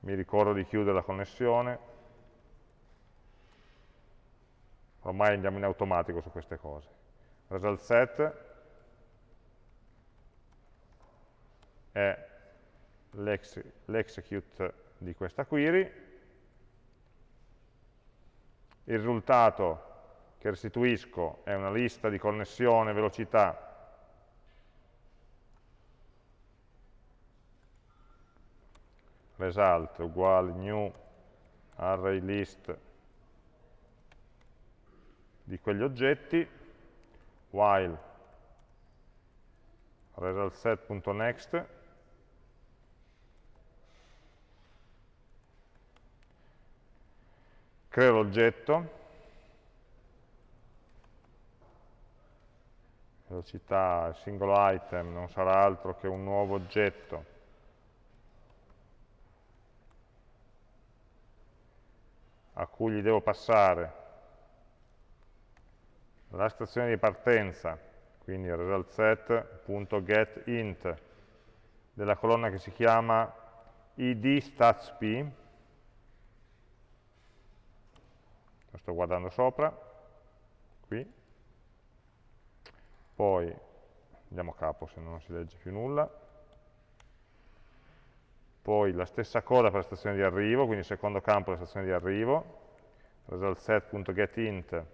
S1: mi ricordo di chiudere la connessione, ormai andiamo in automatico su queste cose. Result set è l'execute di questa query, il risultato che restituisco è una lista di connessione velocità. Result uguale new array list di quegli oggetti while resultSet.next creo l'oggetto, velocità, il singolo item non sarà altro che un nuovo oggetto. A cui gli devo passare. La stazione di partenza, quindi resultSet.getInt della colonna che si chiama id statsp, lo sto guardando sopra, qui, poi andiamo a capo se non si legge più nulla, poi la stessa cosa per la stazione di arrivo, quindi il secondo campo la stazione di arrivo, resultSet.getInt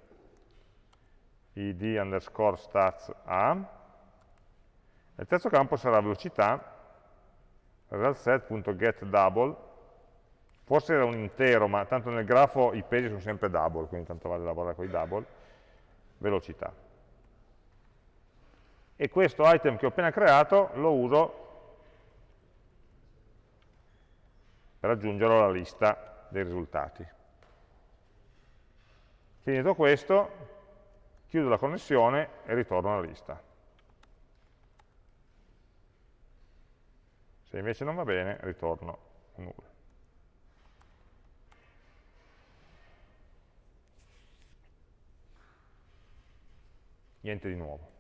S1: id underscore stats a, e il terzo campo sarà velocità, resultSet.getDouble forse era un intero, ma tanto nel grafo i pesi sono sempre double, quindi tanto vale lavorare con i double, velocità. E questo item che ho appena creato lo uso per aggiungerlo alla lista dei risultati. Finito questo, chiudo la connessione e ritorno alla lista. Se invece non va bene, ritorno un nulla. Niente di nuovo.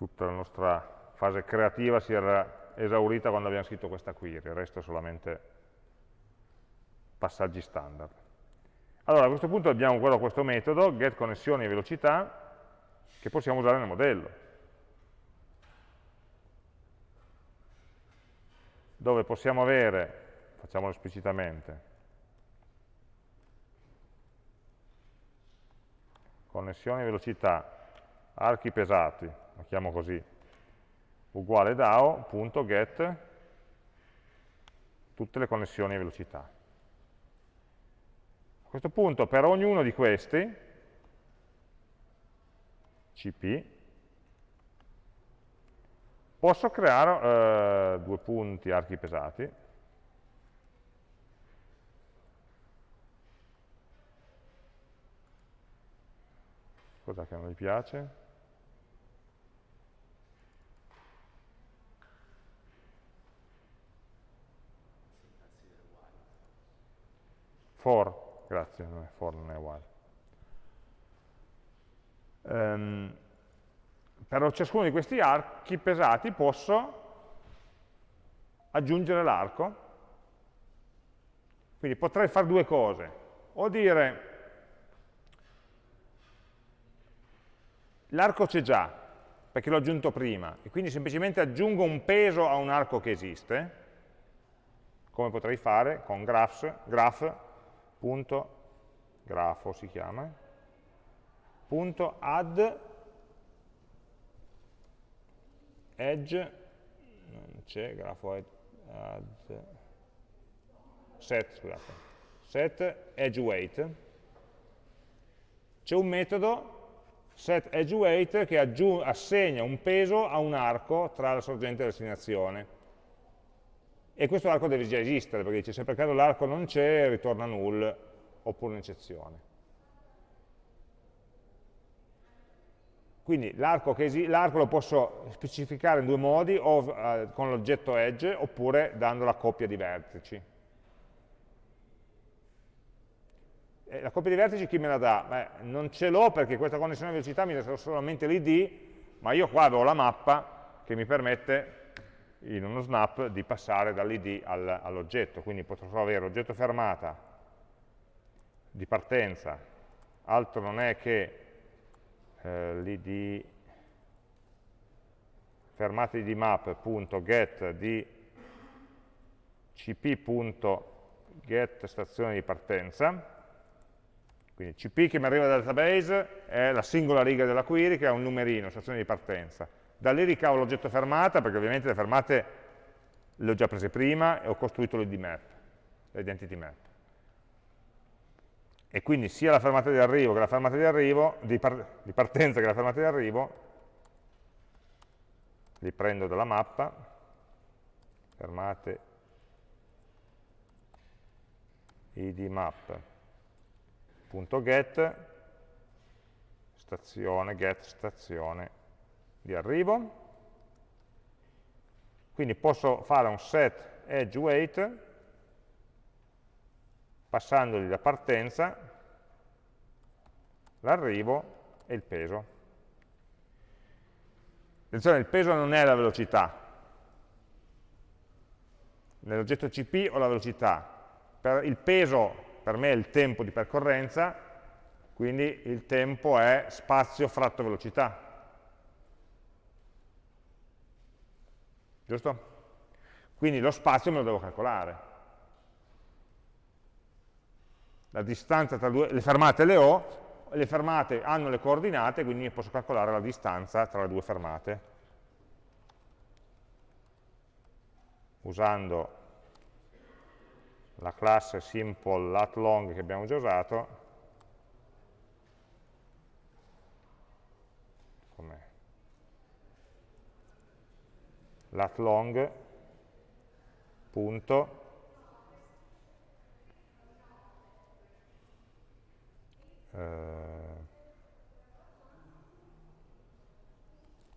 S1: Tutta la nostra fase creativa si era esaurita quando abbiamo scritto questa query, il resto è solamente passaggi standard. Allora, a questo punto abbiamo questo metodo, get connessioni e velocità, che possiamo usare nel modello. dove possiamo avere, facciamolo esplicitamente, connessioni velocità, archi pesati, lo chiamo così, uguale DAO.get tutte le connessioni velocità. A questo punto per ognuno di questi, cp, Posso creare eh, due punti archi pesati, cosa che non mi piace? For, grazie, non è for non è uguale. Um, per ciascuno di questi archi pesati posso aggiungere l'arco. Quindi potrei fare due cose. O dire l'arco c'è già, perché l'ho aggiunto prima, e quindi semplicemente aggiungo un peso a un arco che esiste, come potrei fare con graphs, graph.grafo si chiama, punto add edge, non c'è, grafo add, set, scusate, set edge weight, c'è un metodo set edge weight che assegna un peso a un arco tra la sorgente e la destinazione. E questo arco deve già esistere, perché dice se per caso l'arco non c'è, ritorna null, oppure un'eccezione. Quindi l'arco lo posso specificare in due modi, o eh, con l'oggetto edge, oppure dando la coppia di vertici. E la coppia di vertici chi me la dà? Beh, non ce l'ho perché questa connessione di velocità mi dà solamente l'id, ma io qua avevo la mappa che mi permette in uno snap di passare dall'id all'oggetto, quindi potrò avere oggetto fermata di partenza, altro non è che eh, l'id fermate di map.get di cp.get stazione di partenza, quindi cp che mi arriva dal database è la singola riga della query che ha un numerino, stazione di partenza. Da lì ricavo l'oggetto fermata, perché ovviamente le fermate le ho già prese prima e ho costruito l'id map, l'identity map. E quindi sia la fermata di arrivo che la fermata di, arrivo, di, par di partenza che la fermata di arrivo li prendo dalla mappa, fermate idmap.get stazione, get stazione di arrivo. Quindi posso fare un set edge weight passandogli la partenza, l'arrivo e il peso. Attenzione, il peso non è la velocità. Nell'oggetto CP ho la velocità. Per il peso per me è il tempo di percorrenza, quindi il tempo è spazio fratto velocità. Giusto? Quindi lo spazio me lo devo calcolare la distanza tra due, le fermate le ho, le fermate hanno le coordinate, quindi posso calcolare la distanza tra le due fermate. Usando la classe simple lat long che abbiamo già usato, lat long punto. Eh,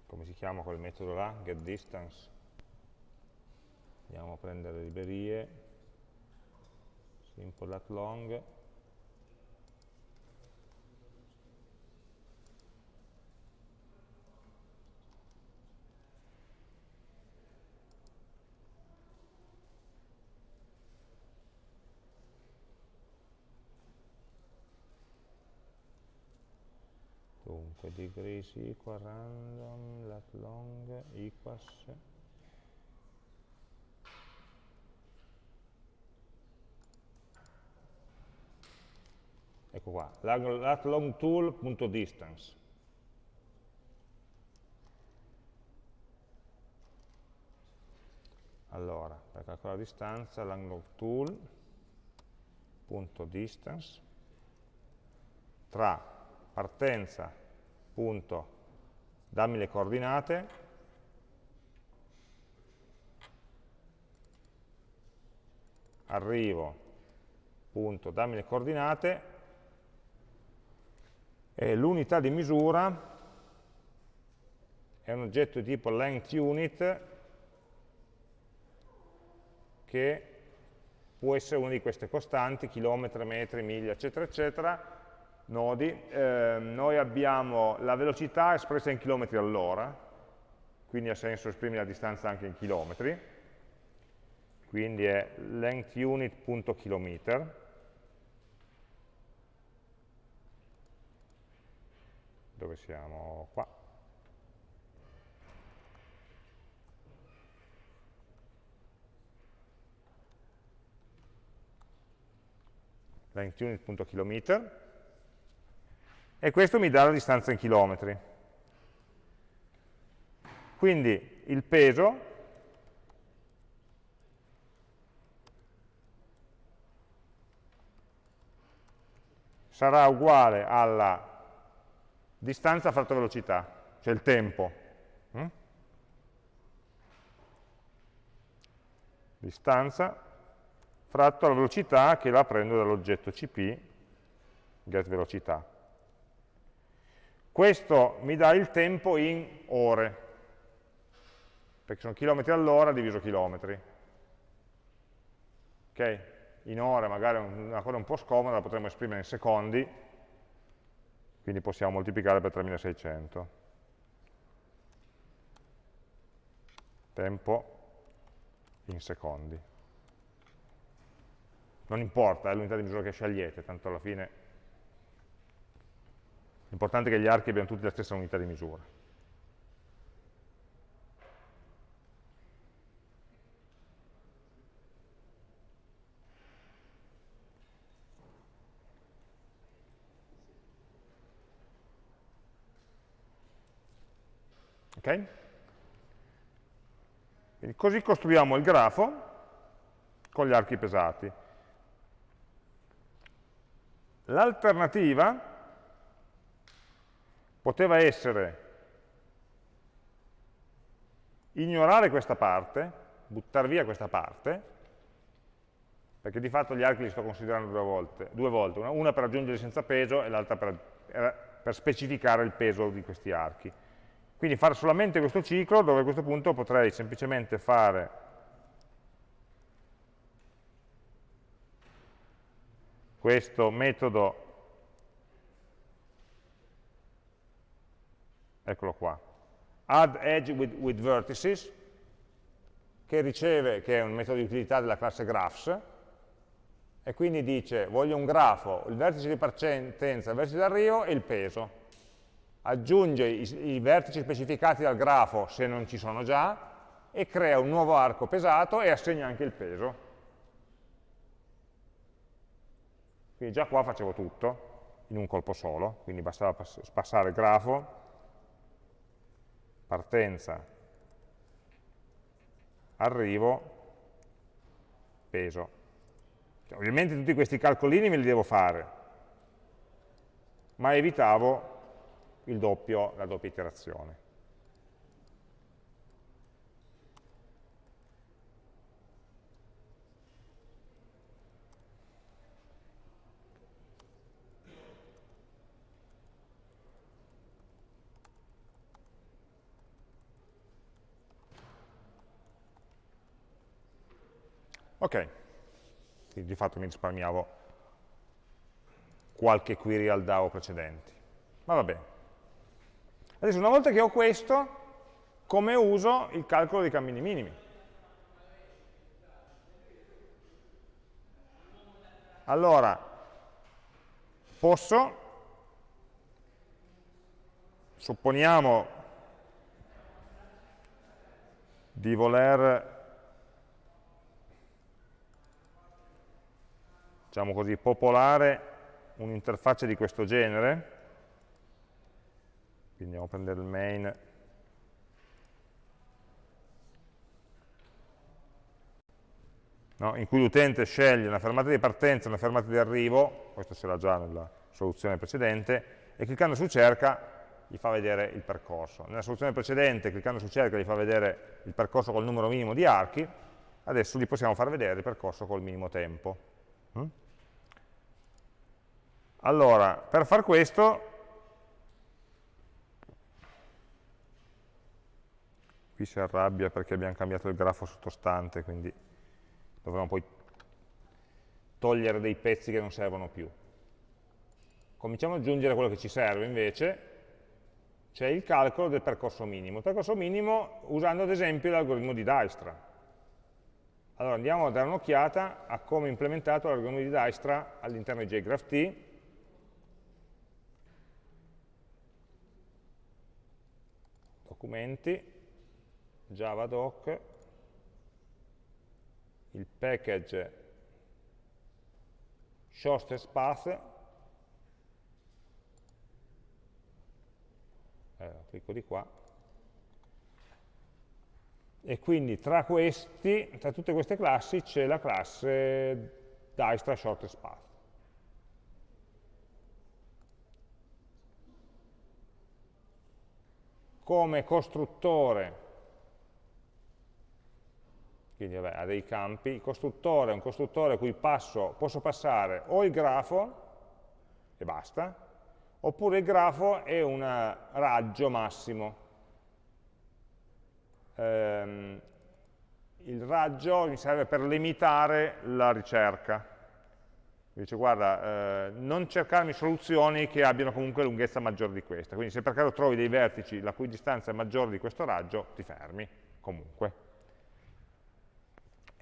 S1: come si chiama quel metodo là? getDistance andiamo a prendere le librerie. Simple lat long degrees equal random lat long equals. Ecco qua, lat long tool.distance allora, per calcolare la distanza, long tool.distance tra partenza punto, dammi le coordinate, arrivo, punto, dammi le coordinate, e l'unità di misura è un oggetto di tipo length unit che può essere una di queste costanti, chilometri, metri, miglia, eccetera, eccetera, nodi, eh, noi abbiamo la velocità espressa in chilometri all'ora, quindi ha senso esprimere la distanza anche in chilometri, quindi è length unit.kilometer, dove siamo? Qua. length unit.kilometer e questo mi dà la distanza in chilometri. Quindi il peso sarà uguale alla distanza fratto velocità, cioè il tempo. Mm? Distanza fratto la velocità che la prendo dall'oggetto cp, get velocità. Questo mi dà il tempo in ore, perché sono chilometri all'ora diviso chilometri. Ok? In ore magari è una cosa un po' scomoda, la potremmo esprimere in secondi, quindi possiamo moltiplicare per 3600. Tempo in secondi. Non importa, è l'unità di misura che scegliete, tanto alla fine L'importante è che gli archi abbiano tutti la stessa unità di misura. Ok? Quindi così costruiamo il grafo con gli archi pesati. L'alternativa poteva essere ignorare questa parte, buttare via questa parte, perché di fatto gli archi li sto considerando due volte, due volte una, per aggiungere senza peso e l'altra per, per specificare il peso di questi archi. Quindi fare solamente questo ciclo dove a questo punto potrei semplicemente fare questo metodo eccolo qua, add edge with, with vertices, che riceve, che è un metodo di utilità della classe graphs, e quindi dice voglio un grafo, il vertice di partenza, il vertice d'arrivo e il peso. Aggiunge i, i vertici specificati dal grafo se non ci sono già e crea un nuovo arco pesato e assegna anche il peso. Quindi già qua facevo tutto in un colpo solo, quindi bastava passare il grafo partenza, arrivo, peso. Cioè, ovviamente tutti questi calcolini me li devo fare, ma evitavo doppio, la doppia iterazione. Ok, quindi di fatto mi risparmiavo qualche query al DAO precedenti. Ma va bene. Adesso una volta che ho questo, come uso il calcolo dei cammini minimi? Allora, posso, supponiamo di voler, diciamo così, popolare un'interfaccia di questo genere, quindi andiamo a prendere il main no? in cui l'utente sceglie una fermata di partenza e una fermata di arrivo, questo c'era già nella soluzione precedente, e cliccando su cerca gli fa vedere il percorso. Nella soluzione precedente, cliccando su cerca, gli fa vedere il percorso col numero minimo di archi, adesso gli possiamo far vedere il percorso col minimo tempo. Allora, per far questo, qui si arrabbia perché abbiamo cambiato il grafo sottostante, quindi dovremo poi togliere dei pezzi che non servono più. Cominciamo ad aggiungere quello che ci serve invece, c'è il calcolo del percorso minimo. Il percorso minimo usando ad esempio l'algoritmo di Dijkstra. Allora andiamo a dare un'occhiata a come è implementato l'algoritmo di Dijkstra all'interno di JGraphT. Documenti, javadoc, il package shortest path, eh, clicco di qua, e quindi tra questi, tra tutte queste classi c'è la classe Dijkstra shortest path. Come costruttore quindi vabbè, ha dei campi, il costruttore è un costruttore a cui passo, posso passare o il grafo, e basta, oppure il grafo è un raggio massimo. Ehm, il raggio mi serve per limitare la ricerca. Dice, guarda, eh, non cercarmi soluzioni che abbiano comunque lunghezza maggiore di questa. Quindi se per caso trovi dei vertici la cui distanza è maggiore di questo raggio, ti fermi, comunque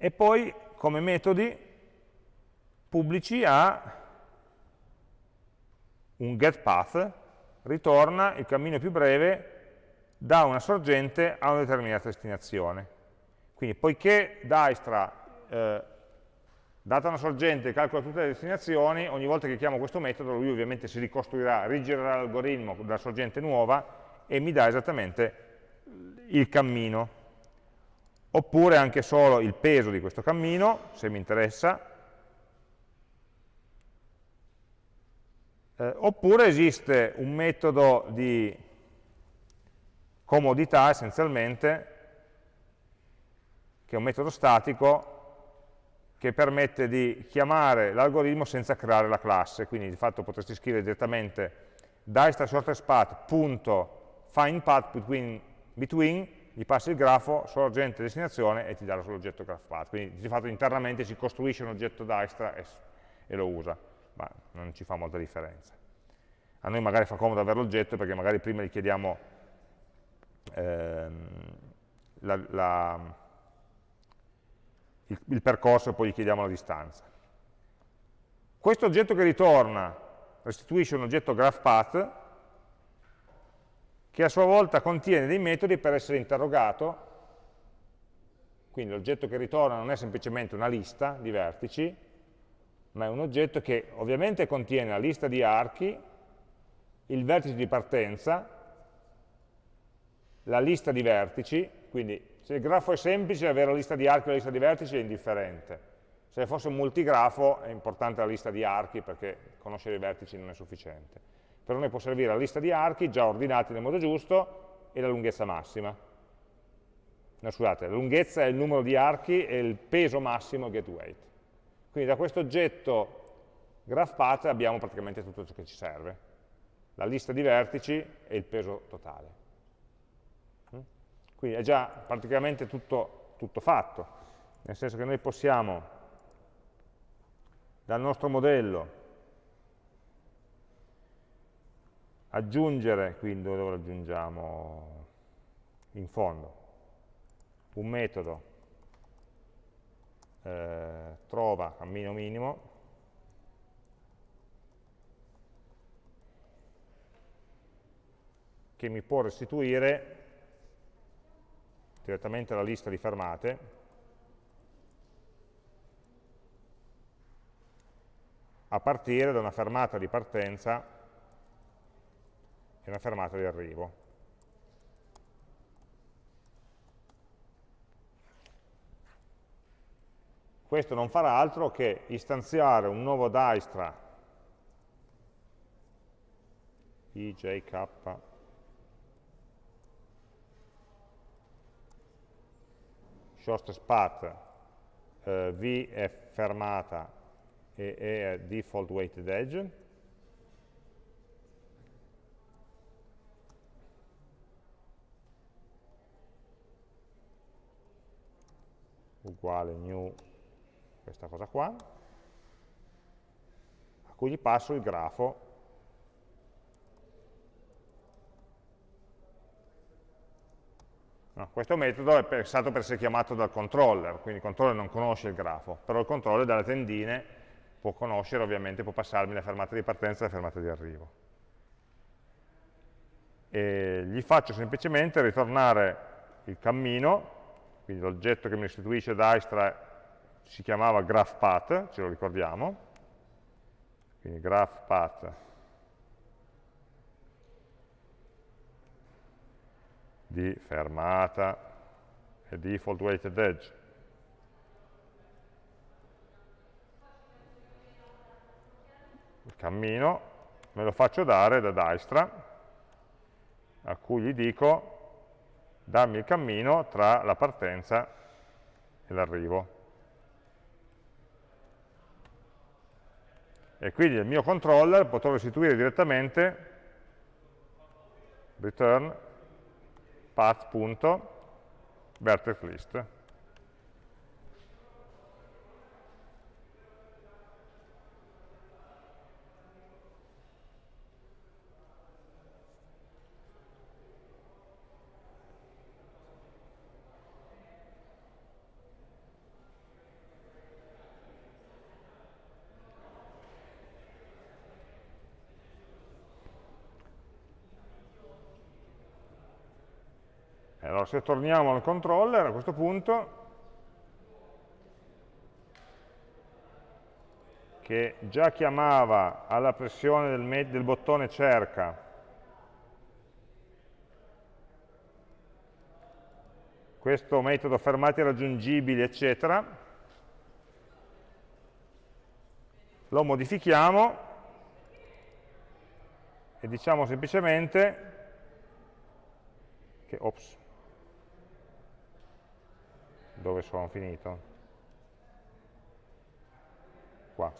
S1: e poi come metodi pubblici a un getPath ritorna il cammino più breve da una sorgente a una determinata destinazione. Quindi poiché Dijkstra, eh, data una sorgente, calcola tutte le destinazioni, ogni volta che chiamo questo metodo lui ovviamente si ricostruirà, rigirerà l'algoritmo della sorgente nuova e mi dà esattamente il cammino. Oppure anche solo il peso di questo cammino, se mi interessa, eh, oppure esiste un metodo di comodità essenzialmente, che è un metodo statico che permette di chiamare l'algoritmo senza creare la classe, quindi di fatto potresti scrivere direttamente Dijkstra shortest path.findPath between, between gli passi il grafo, sorgente destinazione e ti dà l'oggetto graphpath. Quindi di fatto internamente si costruisce un oggetto Dijkstra e, e lo usa, ma non ci fa molta differenza. A noi magari fa comodo avere l'oggetto perché magari prima gli chiediamo ehm, la, la, il, il percorso e poi gli chiediamo la distanza. Questo oggetto che ritorna restituisce un oggetto graphpath che a sua volta contiene dei metodi per essere interrogato, quindi l'oggetto che ritorna non è semplicemente una lista di vertici, ma è un oggetto che ovviamente contiene la lista di archi, il vertice di partenza, la lista di vertici, quindi se il grafo è semplice avere la lista di archi e la lista di vertici è indifferente. Se fosse un multigrafo è importante la lista di archi perché conoscere i vertici non è sufficiente. Per noi può servire la lista di archi già ordinati nel modo giusto e la lunghezza massima. No, scusate, la lunghezza è il numero di archi e il peso massimo get weight. Quindi da questo oggetto GraphPath abbiamo praticamente tutto ciò che ci serve. La lista di vertici e il peso totale. Quindi è già praticamente tutto, tutto fatto. nel senso che noi possiamo dal nostro modello aggiungere, quindi dove lo aggiungiamo? In fondo, un metodo eh, trova cammino minimo che mi può restituire direttamente la lista di fermate a partire da una fermata di partenza e una fermata di arrivo. Questo non farà altro che istanziare un nuovo Dijkstra ijk shortest path eh, v è fermata e E è default weighted edge. Uguale new questa cosa qua a cui gli passo il grafo No, questo metodo è pensato per essere chiamato dal controller, quindi il controller non conosce il grafo, però il controller dalle tendine può conoscere, ovviamente può passarmi la fermata di partenza e la fermata di arrivo. E gli faccio semplicemente ritornare il cammino, quindi l'oggetto che mi restituisce Dijkstra si chiamava GraphPath, ce lo ricordiamo, quindi GraphPath di fermata e default weighted edge. Il cammino me lo faccio dare da Dijkstra, a cui gli dico dammi il cammino tra la partenza e l'arrivo. E quindi il mio controller potrò restituire direttamente return path.vertex list. Allora, se torniamo al controller, a questo punto, che già chiamava alla pressione del, del bottone cerca questo metodo fermati raggiungibili, eccetera, lo modifichiamo e diciamo semplicemente che, ops, dove sono finito? Qua.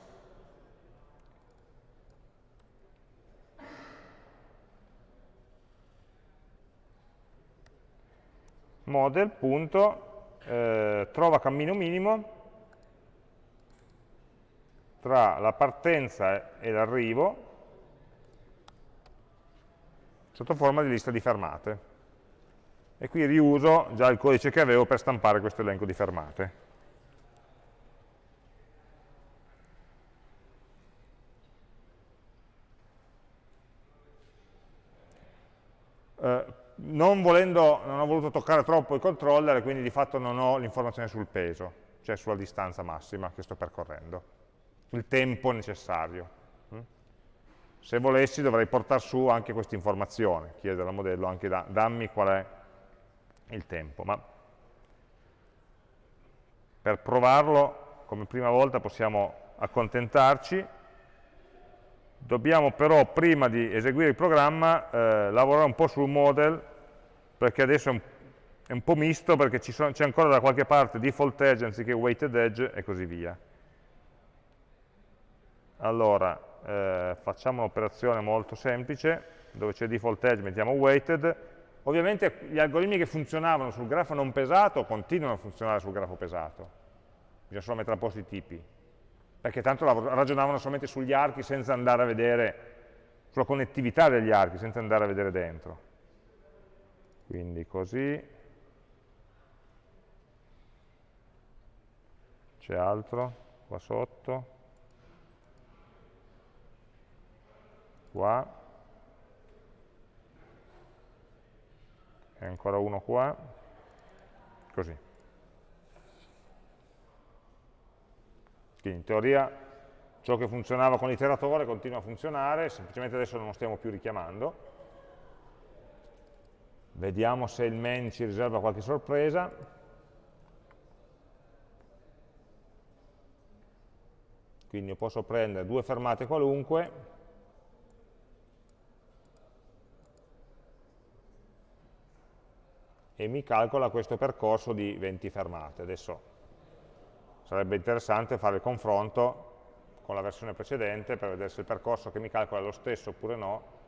S1: Model, punto, eh, trova cammino minimo tra la partenza e l'arrivo sotto forma di lista di fermate e qui riuso già il codice che avevo per stampare questo elenco di fermate. Eh, non, volendo, non ho voluto toccare troppo il controller, quindi di fatto non ho l'informazione sul peso, cioè sulla distanza massima che sto percorrendo, il tempo necessario. Mm? Se volessi dovrei portare su anche questa informazione, chiedere al modello anche da, dammi qual è il tempo, ma per provarlo come prima volta possiamo accontentarci, dobbiamo però prima di eseguire il programma eh, lavorare un po' sul model perché adesso è un, è un po' misto perché c'è ancora da qualche parte default edge anziché weighted edge e così via. Allora, eh, facciamo un'operazione molto semplice, dove c'è default edge mettiamo weighted, Ovviamente gli algoritmi che funzionavano sul grafo non pesato continuano a funzionare sul grafo pesato. bisogna solo mettere a posto i tipi, perché tanto ragionavano solamente sugli archi senza andare a vedere, sulla connettività degli archi, senza andare a vedere dentro. Quindi così, c'è altro? Qua sotto, qua, e ancora uno qua, così. Quindi in teoria ciò che funzionava con l'iteratore continua a funzionare, semplicemente adesso non lo stiamo più richiamando. Vediamo se il main ci riserva qualche sorpresa. Quindi io posso prendere due fermate qualunque, e mi calcola questo percorso di 20 fermate. Adesso sarebbe interessante fare il confronto con la versione precedente per vedere se il percorso che mi calcola è lo stesso oppure no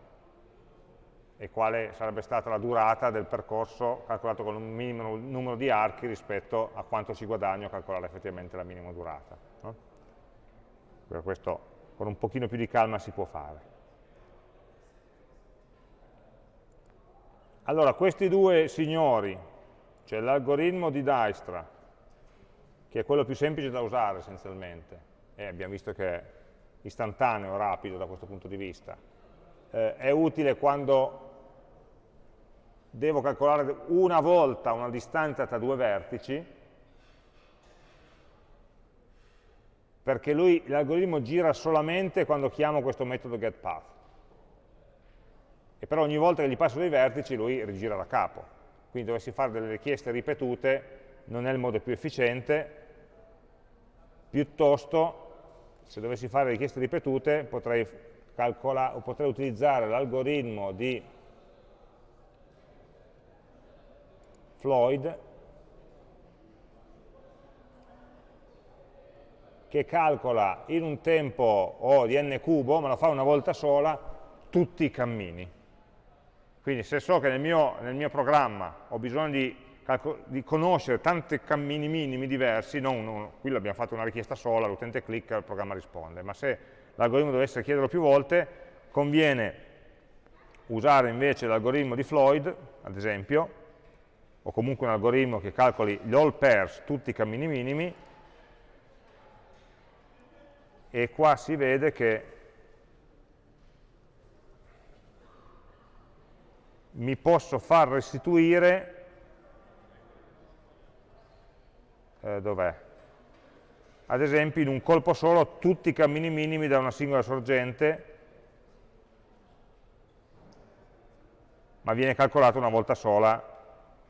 S1: e quale sarebbe stata la durata del percorso calcolato con un minimo numero di archi rispetto a quanto ci guadagno a calcolare effettivamente la minima durata. No? Per questo con un pochino più di calma si può fare. Allora, questi due signori, cioè l'algoritmo di Dijkstra, che è quello più semplice da usare essenzialmente, e abbiamo visto che è istantaneo, rapido da questo punto di vista, eh, è utile quando devo calcolare una volta una distanza tra due vertici, perché l'algoritmo gira solamente quando chiamo questo metodo getPath e però ogni volta che gli passo dei vertici lui rigira da capo. Quindi dovessi fare delle richieste ripetute non è il modo più efficiente, piuttosto se dovessi fare richieste ripetute potrei, potrei utilizzare l'algoritmo di Floyd che calcola in un tempo o di n cubo, ma lo fa una volta sola, tutti i cammini. Quindi se so che nel mio, nel mio programma ho bisogno di, di, conoscere tanti cammini minimi diversi, non, non, qui abbiamo fatto una richiesta sola, l'utente clicca, il programma risponde, ma se l'algoritmo dovesse chiederlo più volte, conviene usare invece l'algoritmo di Floyd, ad esempio, o comunque un algoritmo che calcoli gli all pairs, tutti i cammini minimi, e qua si vede che mi posso far restituire, eh, dov'è? Ad esempio in un colpo solo tutti i cammini minimi da una singola sorgente, ma viene calcolato una volta sola,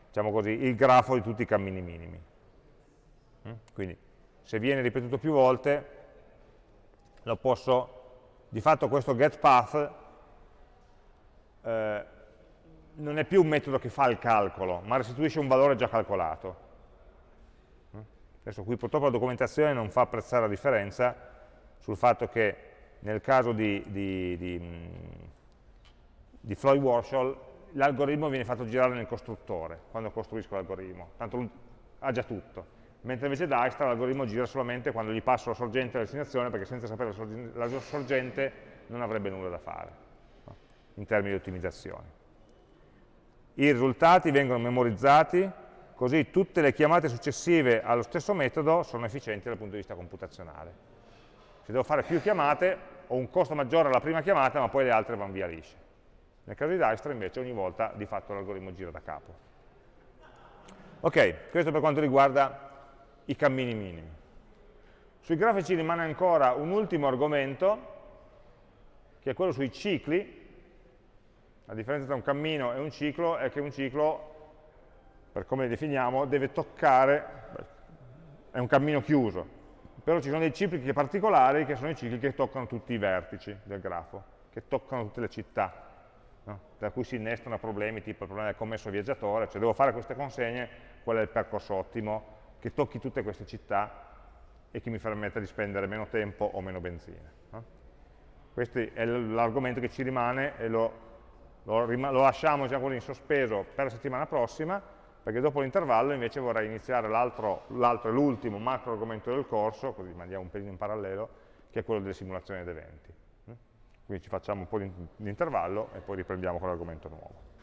S1: diciamo così, il grafo di tutti i cammini minimi. Mm? Quindi se viene ripetuto più volte, lo posso, di fatto questo getPath eh, non è più un metodo che fa il calcolo, ma restituisce un valore già calcolato. Adesso qui purtroppo la documentazione non fa apprezzare la differenza sul fatto che nel caso di, di, di, di Floyd Warshall l'algoritmo viene fatto girare nel costruttore quando costruisco l'algoritmo, tanto ha già tutto. Mentre invece Dijkstra l'algoritmo gira solamente quando gli passo la sorgente alla destinazione perché senza sapere la sorgente, la sorgente non avrebbe nulla da fare no? in termini di ottimizzazione i risultati vengono memorizzati, così tutte le chiamate successive allo stesso metodo sono efficienti dal punto di vista computazionale. Se devo fare più chiamate ho un costo maggiore alla prima chiamata, ma poi le altre vanno via lisce. Nel caso di Dijkstra invece ogni volta di fatto l'algoritmo gira da capo. Ok, questo per quanto riguarda i cammini minimi. Sui grafici rimane ancora un ultimo argomento, che è quello sui cicli, la differenza tra un cammino e un ciclo è che un ciclo, per come li definiamo, deve toccare, è un cammino chiuso, però ci sono dei cicli particolari che sono i cicli che toccano tutti i vertici del grafo, che toccano tutte le città, no? da cui si innestano problemi tipo il problema del commesso viaggiatore, cioè devo fare queste consegne, qual è il percorso ottimo, che tocchi tutte queste città e che mi permetta di spendere meno tempo o meno benzina. No? Questo è l'argomento che ci rimane e lo lo, lo lasciamo diciamo così, in sospeso per la settimana prossima, perché dopo l'intervallo invece vorrei iniziare l'altro e l'ultimo macro argomento del corso, così mandiamo un pelino in parallelo, che è quello delle simulazioni ed eventi. Quindi ci facciamo un po' di intervallo e poi riprendiamo con l'argomento nuovo.